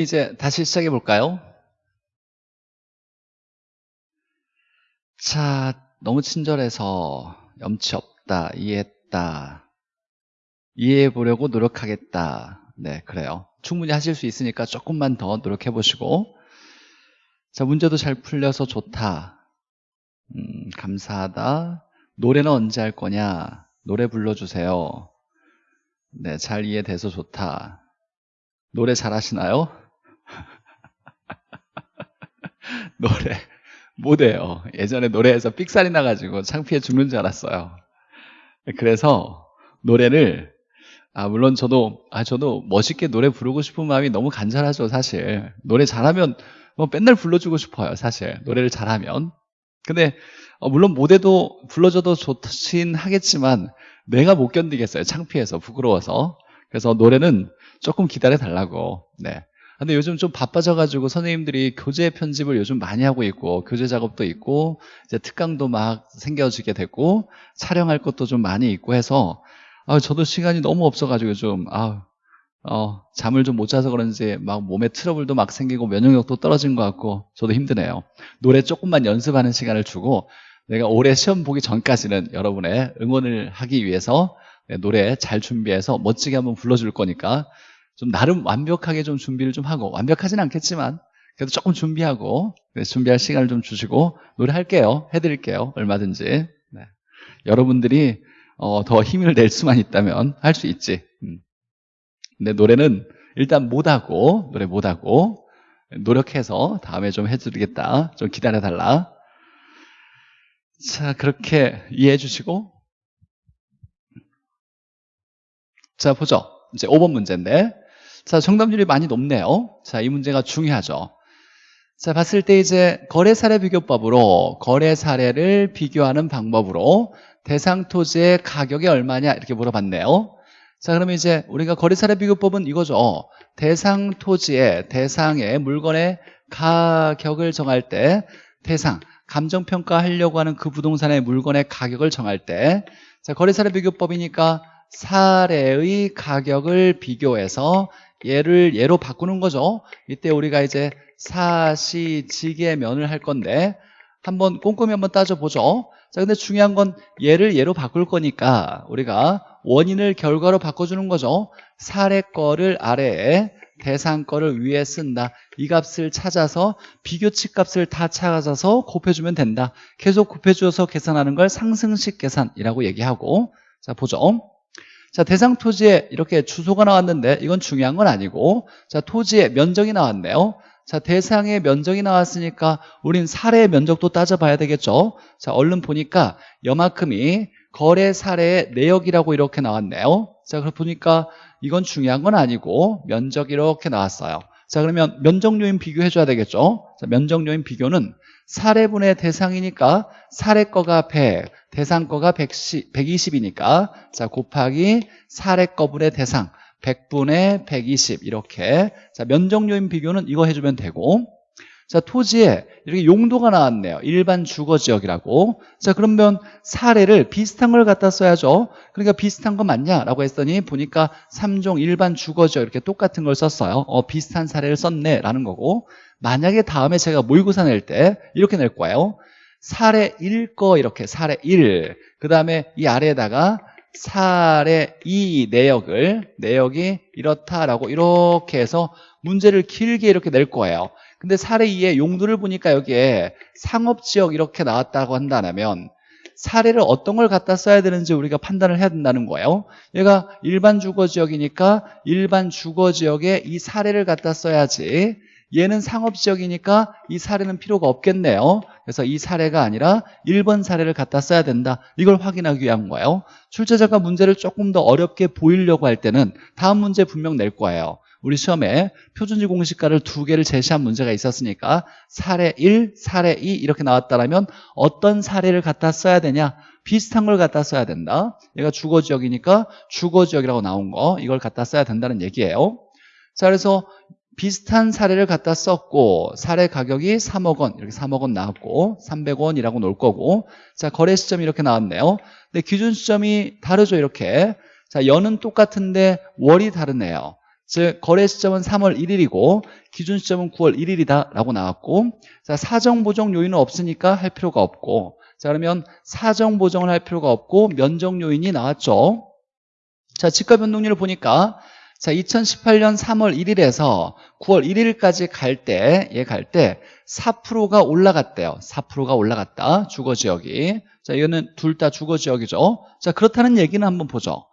이제 다시 시작해 볼까요? 자, 너무 친절해서 염치 없다, 이해했다, 이해해 보려고 노력하겠다. 네, 그래요. 충분히 하실 수 있으니까 조금만 더 노력해 보시고. 자, 문제도 잘 풀려서 좋다. 음, 감사하다. 노래는 언제 할 거냐? 노래 불러주세요. 네, 잘 이해돼서 좋다. 노래 잘 하시나요? 노래 못해요. 예전에 노래에서 삑살이 나가지고 창피해 죽는 줄 알았어요. 그래서 노래를 아 물론 저도 아 저도 멋있게 노래 부르고 싶은 마음이 너무 간절하죠 사실. 노래 잘하면 뭐 맨날 불러주고 싶어요 사실. 노래를 잘하면. 근데 어, 물론 무대도 불러줘도 좋긴 하겠지만 내가 못 견디겠어요 창피해서 부끄러워서. 그래서 노래는 조금 기다려 달라고. 네 근데 요즘 좀 바빠져가지고 선생님들이 교재 편집을 요즘 많이 하고 있고 교재 작업도 있고 이제 특강도 막 생겨지게 됐고 촬영할 것도 좀 많이 있고 해서 아, 저도 시간이 너무 없어가지고 좀 아, 어, 잠을 좀 못 자서 그런지 막 몸에 트러블도 막 생기고 면역력도 떨어진 것 같고 저도 힘드네요. 노래 조금만 연습하는 시간을 주고 내가 올해 시험 보기 전까지는 여러분의 응원을 하기 위해서 네, 노래 잘 준비해서 멋지게 한번 불러줄 거니까 좀 나름 완벽하게 좀 준비를 좀 하고 완벽하진 않겠지만 그래도 조금 준비하고 준비할 시간을 좀 주시고 노래할게요. 해드릴게요. 얼마든지. 네. 여러분들이 어, 더 힘을 낼 수만 있다면 할 수 있지. 음. 근데 노래는 일단 못하고 노래 못하고 노력해서 다음에 좀 해드리겠다. 좀 기다려달라. 자 그렇게 이해해 주시고. 자 보죠. 이제 5번 문제인데 자, 정답률이 많이 높네요. 자, 이 문제가 중요하죠. 자, 봤을 때 이제 거래 사례 비교법으로 거래 사례를 비교하는 방법으로 대상 토지의 가격이 얼마냐 이렇게 물어봤네요. 자, 그러면 이제 우리가 거래 사례 비교법은 이거죠. 대상 토지의 대상의 물건의 가격을 정할 때 대상 감정평가 하려고 하는 그 부동산의 물건의 가격을 정할 때 자, 거래 사례 비교법이니까 사례의 가격을 비교해서 얘를 얘로 바꾸는 거죠. 이때 우리가 이제 사시지게 면을 할 건데 한번 꼼꼼히 한번 따져보죠. 자 근데 중요한 건 얘를 얘로 바꿀 거니까 우리가 원인을 결과로 바꿔주는 거죠. 사례 거를 아래에 대상 거를 위에 쓴다. 이 값을 찾아서 비교치 값을 다 찾아서 곱해주면 된다. 계속 곱해주어서 계산하는 걸 상승식 계산이라고 얘기하고 자 보죠 자, 대상 토지에 이렇게 주소가 나왔는데 이건 중요한 건 아니고 자, 토지의 면적이 나왔네요. 자, 대상의 면적이 나왔으니까 우린 사례의 면적도 따져봐야 되겠죠. 자, 얼른 보니까 여만큼이 거래 사례의 내역이라고 이렇게 나왔네요. 자, 그럼 보니까 이건 중요한 건 아니고 면적 이렇게 나왔어요. 자, 그러면 면적 요인 비교해 줘야 되겠죠. 자, 면적 요인 비교는 사례분의 대상이니까 사례 거가 100, 대상 거가 110, 120이니까. 자 곱하기 사례 거분의 대상 100분의 120 이렇게. 자 면적요인 비교는 이거 해주면 되고. 자 토지에 이렇게 용도가 나왔네요. 일반 주거지역이라고. 자 그러면 사례를 비슷한 걸 갖다 써야죠. 그러니까 비슷한 거 맞냐라고 했더니 보니까 3종 일반 주거지역 이렇게 똑같은 걸 썼어요. 어 비슷한 사례를 썼네 라는 거고 만약에 다음에 제가 모의고사 낼 때 이렇게 낼 거예요 사례 1거 이렇게 사례 1. 그 다음에 이 아래에다가 사례 2 내역을 내역이 이렇다라고 이렇게 해서 문제를 길게 이렇게 낼 거예요. 근데 사례 2의 용도를 보니까 여기에 상업지역 이렇게 나왔다고 한다면 사례를 어떤 걸 갖다 써야 되는지 우리가 판단을 해야 된다는 거예요. 얘가 일반 주거지역이니까 일반 주거지역에 이 사례를 갖다 써야지 얘는 상업지역이니까 이 사례는 필요가 없겠네요. 그래서 이 사례가 아니라 1번 사례를 갖다 써야 된다. 이걸 확인하기 위한 거예요. 출제자가 문제를 조금 더 어렵게 보이려고 할 때는 다음 문제 분명 낼 거예요. 우리 시험에 표준지 공식가를 두 개를 제시한 문제가 있었으니까 사례 1, 사례 2 이렇게 나왔다면 어떤 사례를 갖다 써야 되냐? 비슷한 걸 갖다 써야 된다. 얘가 주거지역이니까 주거지역이라고 나온 거 이걸 갖다 써야 된다는 얘기예요. 자 그래서 비슷한 사례를 갖다 썼고 사례 가격이 3억 원 이렇게 3억 원 나왔고 300원이라고 놓을 거고. 자 거래 시점이 이렇게 나왔네요. 근데 기준 시점이 다르죠 이렇게. 자 연은 똑같은데 월이 다르네요. 즉 거래 시점은 3월 1일이고 기준 시점은 9월 1일이다 라고 나왔고 자 사정 보정 요인은 없으니까 할 필요가 없고. 자 그러면 사정 보정을 할 필요가 없고 면적 요인이 나왔죠. 자 지가 변동률을 보니까 자 2018년 3월 1일에서 9월 1일까지 갈 때 얘 갈 때 4%가 올라갔대요. 4%가 올라갔다. 주거 지역이. 자 이거는 둘 다 주거 지역이죠. 자 그렇다는 얘기는 한번 보죠.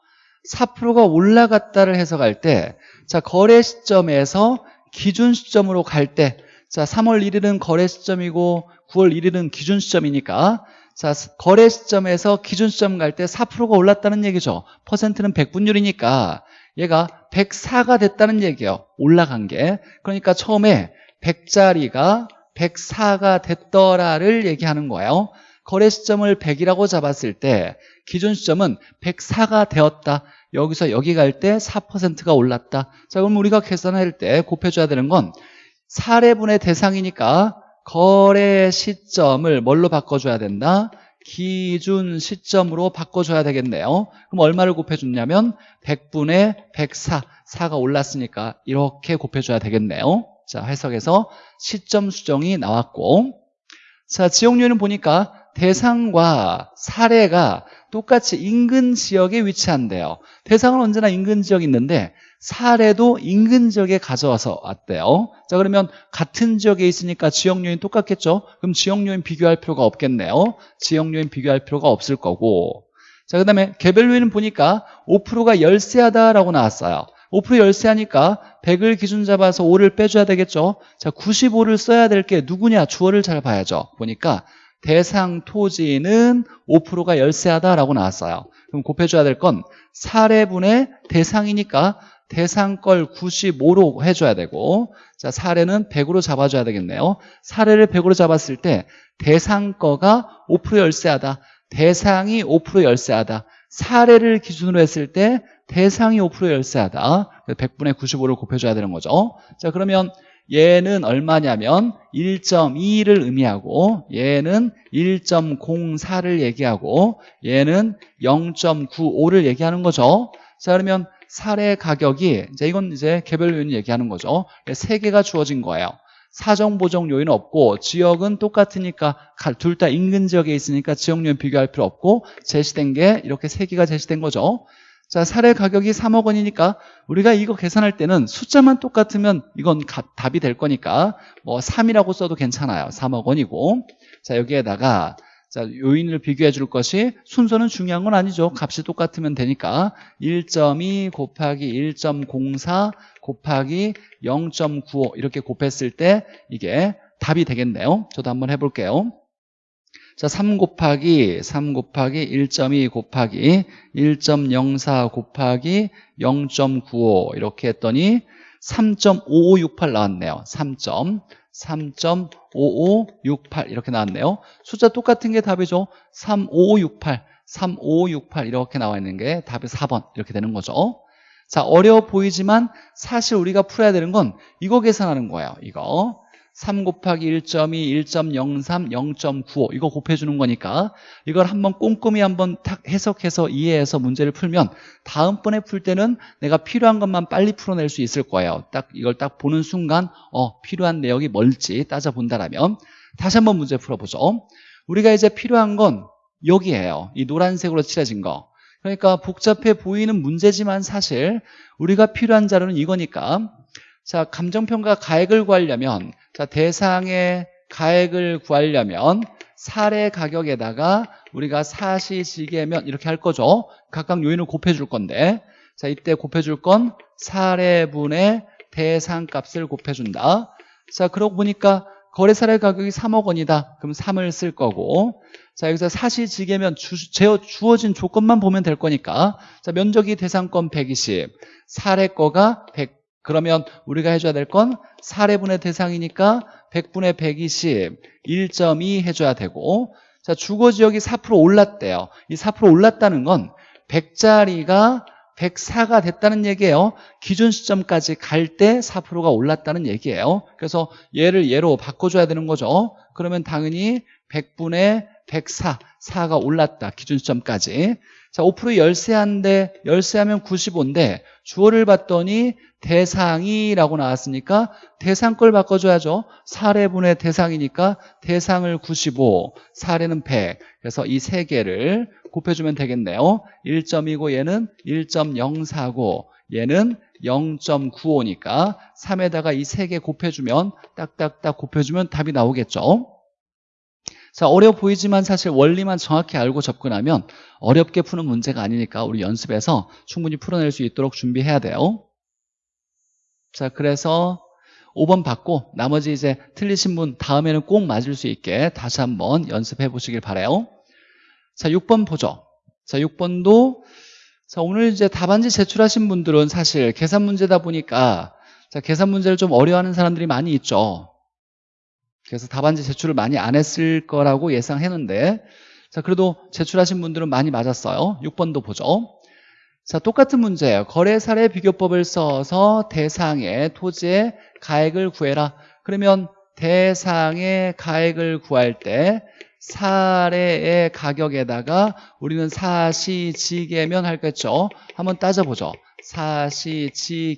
4%가 올라갔다를 해석할 때, 자, 거래 시점에서 기준 시점으로 갈 때, 자, 3월 1일은 거래 시점이고 9월 1일은 기준 시점이니까, 자, 거래 시점에서 기준 시점 갈 때 4%가 올랐다는 얘기죠. 퍼센트는 100분율이니까 얘가 104가 됐다는 얘기예요. 올라간 게. 그러니까 처음에 100짜리가 104가 됐더라를 얘기하는 거예요. 거래 시점을 100이라고 잡았을 때 기준 시점은 104가 되었다. 여기서 여기 갈 때 4%가 올랐다. 자, 그럼 우리가 계산할 때 곱해줘야 되는 건 사례분의 대상이니까 거래 시점을 뭘로 바꿔줘야 된다? 기준 시점으로 바꿔줘야 되겠네요. 그럼 얼마를 곱해줬냐면 100분의 104, 4가 올랐으니까 이렇게 곱해줘야 되겠네요. 자, 해석에서 시점 수정이 나왔고 자, 지역률은 보니까 대상과 사례가 똑같이 인근 지역에 위치한대요. 대상은 언제나 인근 지역이 있는데 사례도 인근 지역에 가져와서 왔대요. 자 그러면 같은 지역에 있으니까 지역 요인 똑같겠죠? 그럼 지역 요인 비교할 필요가 없겠네요. 지역 요인 비교할 필요가 없을 거고 자 그 다음에 개별 요인은 보니까 5%가 열세하다라고 나왔어요. 5% 열세하니까 100을 기준 잡아서 5를 빼줘야 되겠죠? 자 95를 써야 될 게 누구냐? 주어를 잘 봐야죠. 보니까 대상 토지는 5%가 열세하다라고 나왔어요. 그럼 곱해줘야 될 건 사례분의 대상이니까 대상 걸 95로 해줘야 되고 자 사례는 100으로 잡아줘야 되겠네요. 사례를 100으로 잡았을 때 대상 거가 5% 열세하다. 대상이 5% 열세하다. 사례를 기준으로 했을 때 대상이 5% 열세하다. 100분의 95를 곱해줘야 되는 거죠. 자 그러면 얘는 얼마냐면 1.2를 의미하고 얘는 1.04를 얘기하고 얘는 0.95를 얘기하는 거죠. 자 그러면 사례 가격이 이제 이건 이제 개별 요인 얘기하는 거죠. 세 개가 주어진 거예요. 사정 보정 요인 없고 지역은 똑같으니까 둘 다 인근 지역에 있으니까 지역 요인 비교할 필요 없고 제시된 게 이렇게 세 개가 제시된 거죠. 자, 사례 가격이 3억 원이니까 우리가 이거 계산할 때는 숫자만 똑같으면 이건 가, 답이 될 거니까 뭐 3이라고 써도 괜찮아요. 3억 원이고. 자, 여기에다가 자, 요인을 비교해 줄 것이 순서는 중요한 건 아니죠. 값이 똑같으면 되니까 1.2 곱하기 1.04 곱하기 0.95 이렇게 곱했을 때 이게 답이 되겠네요. 저도 한번 해볼게요. 자, 3 곱하기 3 곱하기 1.2 곱하기 1.04 곱하기 0.95 이렇게 했더니 3.5568 나왔네요. 3. 3.5568 이렇게 나왔네요. 숫자 똑같은 게 답이죠. 35568, 3568 이렇게 나와 있는 게 답이 4번 이렇게 되는 거죠. 자, 어려워 보이지만 사실 우리가 풀어야 되는 건 이거 계산하는 거예요. 이거. 3 곱하기 1.2, 1.03, 0.95 이거 곱해주는 거니까 이걸 한번 꼼꼼히 한번 탁 해석해서 이해해서 문제를 풀면 다음번에 풀 때는 내가 필요한 것만 빨리 풀어낼 수 있을 거예요. 딱 이걸 딱 보는 순간 어 필요한 내역이 뭘지 따져본다라면 다시 한번 문제 풀어보죠. 우리가 이제 필요한 건 여기에요. 이 노란색으로 칠해진 거. 그러니까 복잡해 보이는 문제지만 사실 우리가 필요한 자료는 이거니까 자 감정평가 가액을 구하려면 자, 대상의 가액을 구하려면 사례 가격에다가 우리가 사시지계면 이렇게 할 거죠. 각각 요인을 곱해줄 건데 자 이때 곱해줄 건 사례분의 대상값을 곱해준다. 자 그러고 보니까 거래 사례 가격이 3억 원이다. 그럼 3을 쓸 거고 자 여기서 사시지계면 주, 주어진 조건만 보면 될 거니까 자 면적이 대상권 120 사례 거가 100 그러면 우리가 해줘야 될건 사례분의 대상이니까 100분의 120, 1.2 해줘야 되고 자 주거지역이 4% 올랐대요. 이 4% 올랐다는 건 100짜리가 104가 됐다는 얘기예요. 기준 시점까지 갈 때 4%가 올랐다는 얘기예요. 그래서 얘를 얘로 바꿔줘야 되는 거죠. 그러면 당연히 100분의 104, 4가 올랐다. 기준 시점까지. 자, 5% 열세한데 열세하면 95인데 주어를 봤더니 대상이라고 나왔으니까 대상 걸 바꿔줘야죠. 사례분의 대상이니까 대상을 95, 사례는 100. 그래서 이 세 개를 곱해주면 되겠네요. 1.29 얘는 1.049 얘는 0.95니까 3에다가 이 세 개 곱해주면 딱딱딱 곱해주면 답이 나오겠죠. 자 어려워 보이지만 사실 원리만 정확히 알고 접근하면 어렵게 푸는 문제가 아니니까 우리 연습해서 충분히 풀어낼 수 있도록 준비해야 돼요. 자 그래서 5번 받고 나머지 이제 틀리신 분 다음에는 꼭 맞을 수 있게 다시 한번 연습해 보시길 바래요. 자 6번 보죠. 자 6번도 자 오늘 이제 답안지 제출하신 분들은 사실 계산 문제다 보니까 자 계산 문제를 좀 어려워하는 사람들이 많이 있죠. 그래서 답안지 제출을 많이 안 했을 거라고 예상했는데 자 그래도 제출하신 분들은 많이 맞았어요 6번도 보죠 자 똑같은 문제예요. 거래 사례 비교법을 써서 대상의 토지의 가액을 구해라. 그러면 대상의 가액을 구할 때 사례의 가격에다가 우리는 사시지계면 할겠죠? 한번 따져보죠. 사시지계면이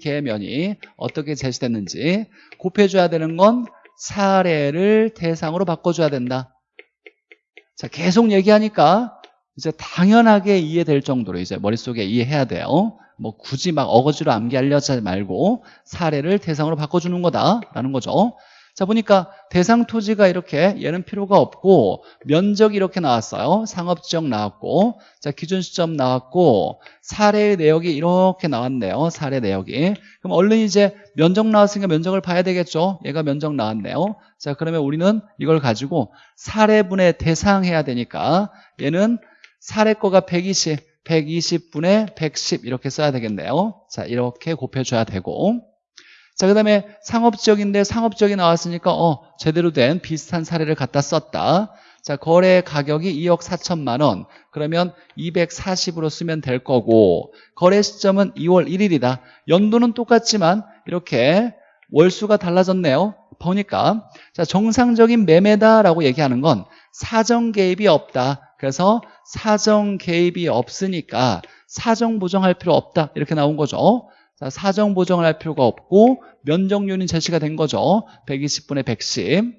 어떻게 제시됐는지 곱해줘야 되는 건 사례를 대상으로 바꿔줘야 된다. 자, 계속 얘기하니까 이제 당연하게 이해될 정도로 이제 머릿속에 이해해야 돼요. 뭐 굳이 막 어거지로 암기하려지 말고 사례를 대상으로 바꿔주는 거다라는 거죠. 자 보니까 대상 토지가 이렇게 얘는 필요가 없고 면적이 이렇게 나왔어요. 상업지역 나왔고 자 기준 시점 나왔고 사례의 내역이 이렇게 나왔네요. 사례 내역이. 그럼 얼른 이제 면적 나왔으니까 면적을 봐야 되겠죠. 얘가 면적 나왔네요. 자 그러면 우리는 이걸 가지고 사례분의 대상 해야 되니까 얘는 사례 거가 120 120분의 110 이렇게 써야 되겠네요 자 이렇게 곱해줘야 되고 자, 그 다음에 상업지역인데 상업지역이 나왔으니까 어 제대로 된 비슷한 사례를 갖다 썼다. 자, 거래 가격이 2억 4천만 원. 그러면 240으로 쓰면 될 거고 거래 시점은 2월 1일이다. 연도는 똑같지만 이렇게 월수가 달라졌네요. 보니까 자 정상적인 매매다라고 얘기하는 건 사정 개입이 없다. 그래서 사정 개입이 없으니까 사정 보정할 필요 없다. 이렇게 나온 거죠. 자, 사정 보정을 할 필요가 없고 면적률은 제시가 된 거죠. 120분의 110.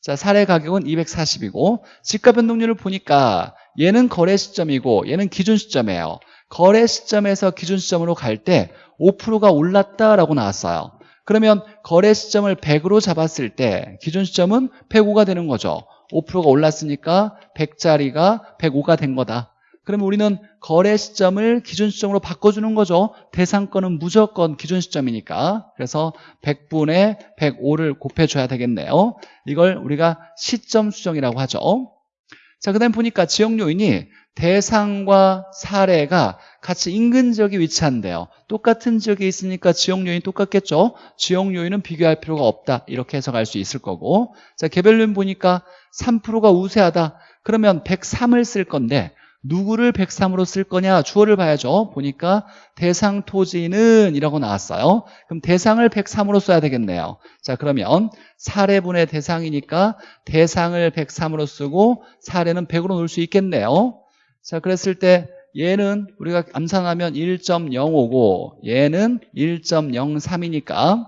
자, 사례 가격은 240이고 지가 변동률을 보니까 얘는 거래 시점이고 얘는 기준 시점이에요. 거래 시점에서 기준 시점으로 갈 때 5%가 올랐다라고 나왔어요. 그러면 거래 시점을 100으로 잡았을 때 기준 시점은 105가 되는 거죠. 5%가 올랐으니까 100짜리가 105가 된 거다. 그러면 우리는 거래 시점을 기준 시점으로 바꿔주는 거죠. 대상권은 무조건 기준 시점이니까. 그래서 100분의 105를 곱해줘야 되겠네요. 이걸 우리가 시점 수정이라고 하죠. 자, 그 다음에 보니까 지역 요인이 대상과 사례가 같이 인근 지역에 위치한대요. 똑같은 지역에 있으니까 지역 요인이 똑같겠죠. 지역 요인은 비교할 필요가 없다. 이렇게 해석할 수 있을 거고. 자, 개별 요인 보니까 3%가 우세하다. 그러면 103을 쓸 건데 누구를 103으로 쓸 거냐 주어를 봐야죠 보니까 대상 토지는 이라고 나왔어요 그럼 대상을 103으로 써야 되겠네요 자 그러면 사례분의 대상이니까 대상을 103으로 쓰고 사례는 100으로 놓을 수 있겠네요 자 그랬을 때 얘는 우리가 암산하면 1.05고 얘는 1.03이니까.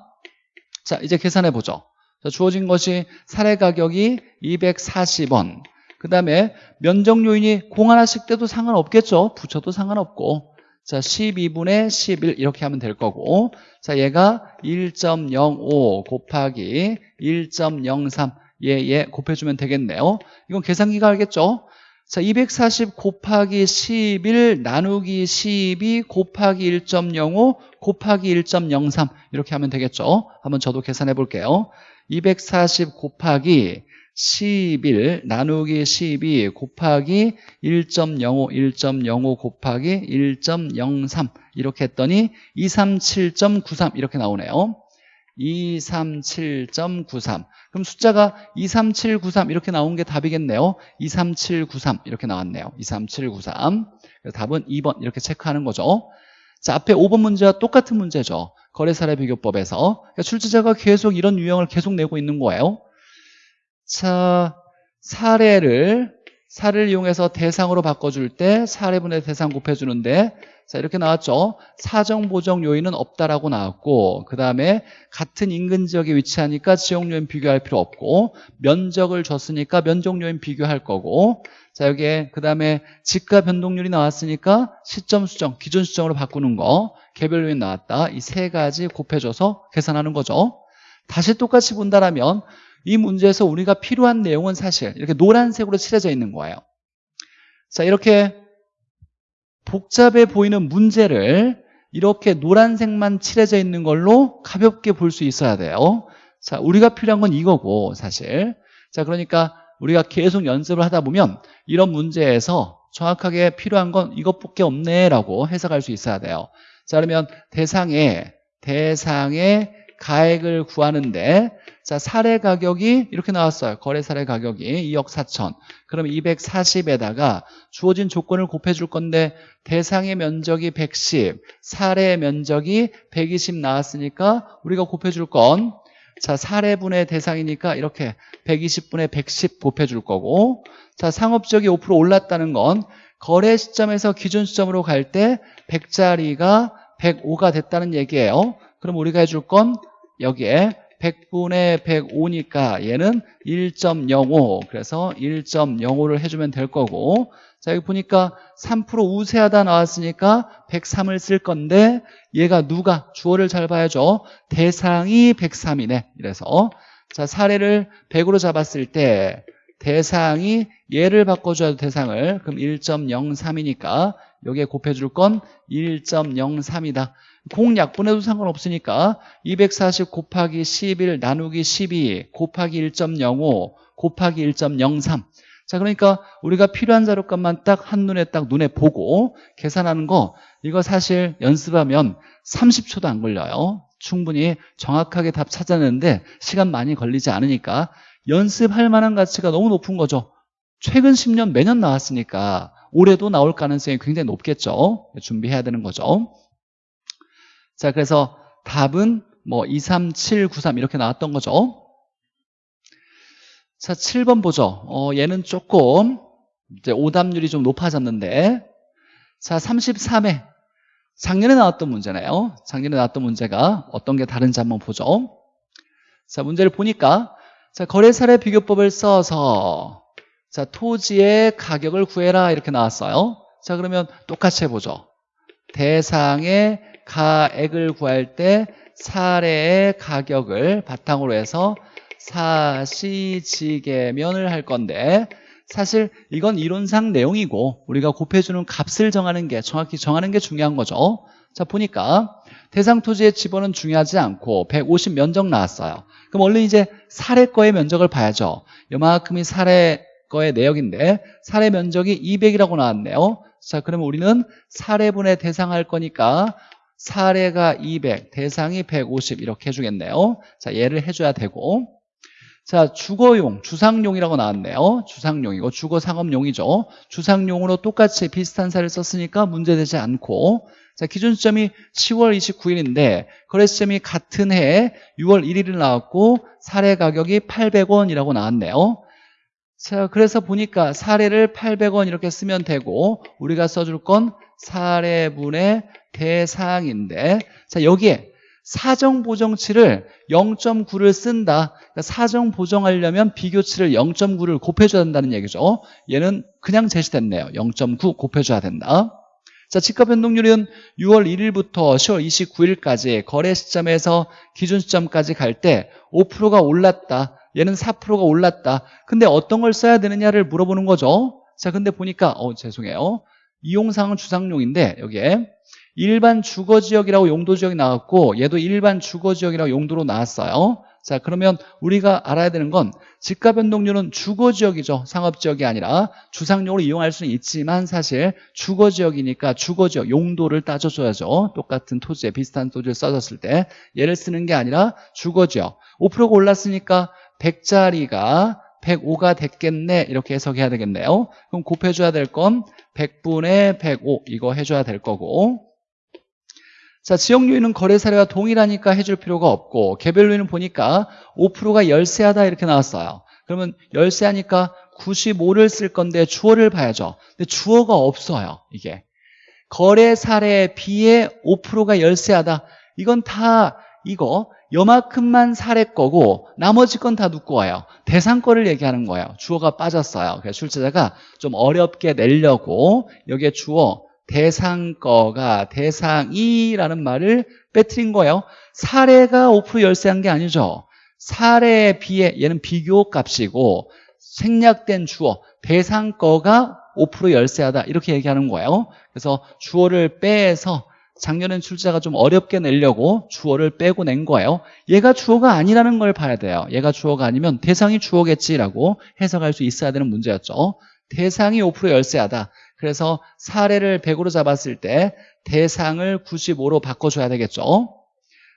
자 이제 계산해 보죠. 자, 주어진 것이 사례 가격이 240원. 그 다음에 면적 요인이 공 하나씩 떼도 상관없겠죠? 붙여도 상관없고. 자 12분의 11 이렇게 하면 될 거고. 자 얘가 1.05 곱하기 1.03 얘, 얘 곱해주면 되겠네요. 이건 계산기가 알겠죠 자, 240 곱하기 11 나누기 12 곱하기 1.05 곱하기 1.03 이렇게 하면 되겠죠? 한번 저도 계산해 볼게요. 240 곱하기 11 나누기 12 곱하기 1.05 1.05 곱하기 1.03 이렇게 했더니 237.93 이렇게 나오네요 237.93 그럼 숫자가 23793 이렇게 나온 게 답이겠네요. 23793 이렇게 나왔네요. 23793 답은 2번 이렇게 체크하는 거죠. 자 앞에 5번 문제와 똑같은 문제죠. 거래사례 비교법에서. 그러니까 출제자가 계속 이런 유형을 계속 내고 있는 거예요. 자, 사례를 사를 이용해서 대상으로 바꿔줄 때 사례분의 대상 곱해주는데 자 이렇게 나왔죠? 사정 보정 요인은 없다라고 나왔고 그 다음에 같은 인근 지역에 위치하니까 지역 요인 비교할 필요 없고 면적을 줬으니까 면적 요인 비교할 거고 자 여기에 그 다음에 지가 변동률이 나왔으니까 시점 수정 기준 수정으로 바꾸는 거 개별 요인 나왔다. 이 세 가지 곱해줘서 계산하는 거죠. 다시 똑같이 본다라면 이 문제에서 우리가 필요한 내용은 사실 이렇게 노란색으로 칠해져 있는 거예요. 자 이렇게 복잡해 보이는 문제를 이렇게 노란색만 칠해져 있는 걸로 가볍게 볼 수 있어야 돼요. 자 우리가 필요한 건 이거고 사실. 자 그러니까 우리가 계속 연습을 하다 보면 이런 문제에서 정확하게 필요한 건 이것밖에 없네 라고 해석할 수 있어야 돼요. 자 그러면 대상에 대상의 가액을 구하는데 자 사례 가격이 이렇게 나왔어요. 거래 사례 가격이 2억 4천. 그럼 240에다가 주어진 조건을 곱해줄 건데 대상의 면적이 110 사례 면적이 120 나왔으니까 우리가 곱해줄 건 자, 사례분의 대상이니까 이렇게 120분의 110 곱해줄 거고 자, 상업적이 5% 올랐다는 건 거래 시점에서 기준 시점으로 갈 때 100짜리가 105가 됐다는 얘기예요. 그럼 우리가 해줄 건 여기에 100분의 105니까 얘는 1.05 그래서 1.05를 해주면 될 거고. 자 여기 보니까 3% 우세하다 나왔으니까 103을 쓸 건데 얘가 누가? 주어를 잘 봐야죠. 대상이 103이네. 이래서 자 사례를 100으로 잡았을 때 대상이 얘를 바꿔줘야 대상을. 그럼 1.03이니까 여기에 곱해줄 건 1.03이다 공약분해도 상관없으니까 240 곱하기 11 나누기 12 곱하기 1.05 곱하기 1.03 자, 그러니까 우리가 필요한 자료값만 딱 한눈에 딱 눈에 보고 계산하는 거 이거 사실 연습하면 30초도 안 걸려요. 충분히 정확하게 답 찾아내는데 시간 많이 걸리지 않으니까 연습할 만한 가치가 너무 높은 거죠. 최근 10년 매년 나왔으니까 올해도 나올 가능성이 굉장히 높겠죠. 준비해야 되는 거죠. 자, 그래서 답은 뭐 2, 3, 7, 9, 3 이렇게 나왔던 거죠. 자, 7번 보죠. 어, 얘는 조금 이제 오답률이 좀 높아졌는데 자, 33회 작년에 나왔던 문제네요. 작년에 나왔던 문제가 어떤 게 다른지 한번 보죠. 자, 문제를 보니까 자, 거래사례 비교법을 써서 자, 토지의 가격을 구해라 이렇게 나왔어요. 자, 그러면 똑같이 해보죠. 대상의 가액을 구할 때 사례의 가격을 바탕으로 해서 사시지계면을 할 건데 사실 이건 이론상 내용이고 우리가 곱해주는 값을 정하는 게 정확히 정하는 게 중요한 거죠. 자 보니까 대상 토지의 지번은 중요하지 않고 150 면적 나왔어요. 그럼 얼른 이제 사례 거의 면적을 봐야죠. 요만큼이 사례 거의 내역인데 사례 면적이 200이라고 나왔네요. 자 그러면 우리는 사례분의 대상할 거니까 사례가 200, 대상이 150 이렇게 해주겠네요 자 얘를 해줘야 되고 자, 주거용, 주상용이라고 나왔네요. 주상용이고 주거 상업용이죠. 주상용으로 똑같이 비슷한 사를 썼으니까 문제되지 않고 자, 기준 시점이 10월 29일인데 거래 시점이 같은 해 6월 1일을 나왔고 사례 가격이 800원이라고 나왔네요. 자, 그래서 보니까 사례를 800원 이렇게 쓰면 되고 우리가 써줄 건 사례분의 대상인데 자, 여기에 사정 보정치를 0.9를 쓴다. 그러니까 사정 보정하려면 비교치를 0.9를 곱해줘야 된다는 얘기죠. 얘는 그냥 제시됐네요. 0.9 곱해줘야 된다. 자, 집값 변동률은 6월 1일부터 10월 29일까지 거래 시점에서 기준 시점까지 갈 때 5%가 올랐다. 얘는 4%가 올랐다. 근데 어떤 걸 써야 되느냐를 물어보는 거죠. 자, 근데 보니까 어 죄송해요. 이용상은 주상용인데 여기에 일반 주거 지역이라고 용도 지역이 나왔고 얘도 일반 주거 지역이라고 용도로 나왔어요. 자 그러면 우리가 알아야 되는 건 집가 변동률은 주거 지역이죠. 상업 지역이 아니라. 주상용으로 이용할 수는 있지만 사실 주거 지역이니까 주거 지역 용도를 따져줘야죠. 똑같은 토지에 비슷한 토지를 써줬을 때. 얘를 쓰는 게 아니라 주거 지역. 5%가 올랐으니까 100짜리가 105가 됐겠네. 이렇게 해석해야 되겠네요. 그럼 곱해줘야 될 건 100분의 105 이거 해줘야 될 거고 자, 지역 요인은 거래 사례와 동일하니까 해줄 필요가 없고 개별 요인은 보니까 5%가 열세하다 이렇게 나왔어요. 그러면 열세하니까 95를 쓸 건데 주어를 봐야죠. 근데 주어가 없어요. 이게. 거래 사례에 비해 5%가 열세하다. 이건 다 이거 요만큼만 사례 거고 나머지 건 다 누구 와요? 대상 거를 얘기하는 거예요. 주어가 빠졌어요. 그래서 출제자가 좀 어렵게 내려고 여기에 주어 대상 거가 대상이라는 말을 빼뜨린 거예요. 사례가 5% 열세한 게 아니죠. 사례에 비해 얘는 비교 값이고 생략된 주어 대상 거가 5% 열세하다 이렇게 얘기하는 거예요. 그래서 주어를 빼서 작년엔 출제가 좀 어렵게 내려고 주어를 빼고 낸 거예요. 얘가 주어가 아니라는 걸 봐야 돼요. 얘가 주어가 아니면 대상이 주어겠지라고 해석할 수 있어야 되는 문제였죠. 대상이 5% 열세하다. 그래서 사례를 100으로 잡았을 때 대상을 95로 바꿔줘야 되겠죠.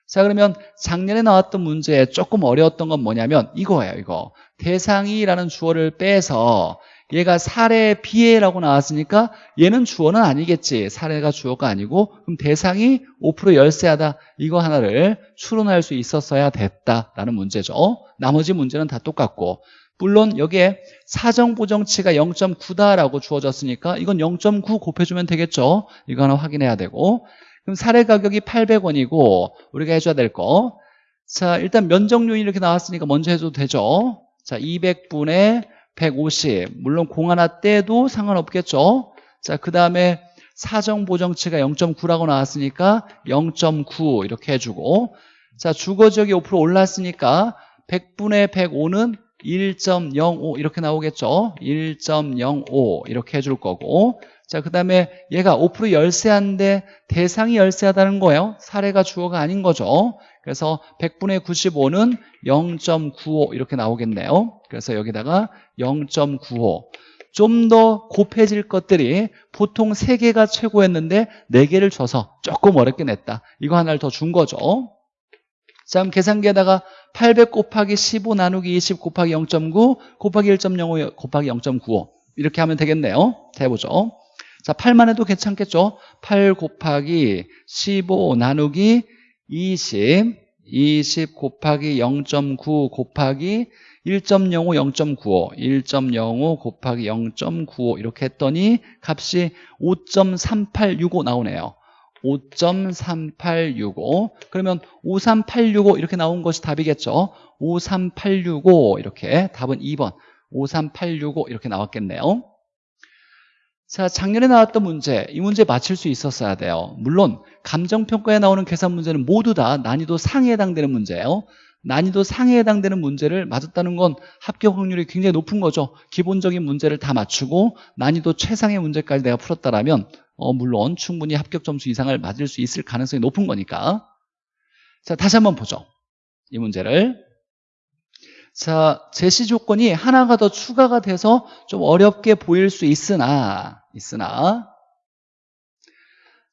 자 그러면 작년에 나왔던 문제에 조금 어려웠던 건 뭐냐면 이거예요 이거. 대상이라는 주어를 빼서 얘가 사례 비해라고 나왔으니까 얘는 주어는 아니겠지. 사례가 주어가 아니고 그럼 대상이 5% 열세하다. 이거 하나를 추론할 수 있었어야 됐다라는 문제죠. 나머지 문제는 다 똑같고 물론 여기에 사정보정치가 0.9다라고 주어졌으니까 이건 0.9 곱해주면 되겠죠 이거 하나 확인해야 되고 그럼 사례 가격이 800원이고 우리가 해줘야 될 거. 자 일단 면적 요인 이렇게 나왔으니까 먼저 해줘도 되죠. 자 200분의 150 물론 공 하나 떼도 상관없겠죠. 자 그 다음에 사정보정치가 0.9라고 나왔으니까 0.9 이렇게 해주고 자 주거지역이 5% 올랐으니까 100분의 105는 1.05 이렇게 나오겠죠 1.05 이렇게 해줄 거고 자, 그 다음에 얘가 5% 열세한데 대상이 열세하다는 거예요. 사례가 주어가 아닌 거죠. 그래서 100분의 95는 0.95 이렇게 나오겠네요. 그래서 여기다가 0.95. 좀 더 곱해질 것들이 보통 3개가 최고였는데 4개를 줘서 조금 어렵게 냈다. 이거 하나를 더 준 거죠. 자, 그럼 계산기에다가 800 곱하기 15 나누기 20 곱하기 0.9 곱하기 1.05 곱하기 0.95 이렇게 하면 되겠네요. 자, 해보죠. 자, 8만 해도 괜찮겠죠? 8 곱하기 15 나누기 20, 20 곱하기 0.9 곱하기 1.05, 0.95, 1.05 곱하기 0.95 이렇게 했더니 값이 5.3865 나오네요. 5.3865 그러면 53865 이렇게 나온 것이 답이겠죠 53865 이렇게 답은 2번 53865 이렇게 나왔겠네요 자, 작년에 나왔던 문제, 이 문제 맞힐 수 있었어야 돼요. 물론 감정평가에 나오는 계산 문제는 모두 다 난이도 상에 해당되는 문제예요. 난이도 상에 해당되는 문제를 맞았다는 건 합격 확률이 굉장히 높은 거죠. 기본적인 문제를 다 맞추고 난이도 최상의 문제까지 내가 풀었다라면 어, 물론 충분히 합격 점수 이상을 맞을 수 있을 가능성이 높은 거니까. 자, 다시 한번 보죠. 이 문제를. 자, 제시 조건이 하나가 더 추가가 돼서 좀 어렵게 보일 수 있으나, 있으나,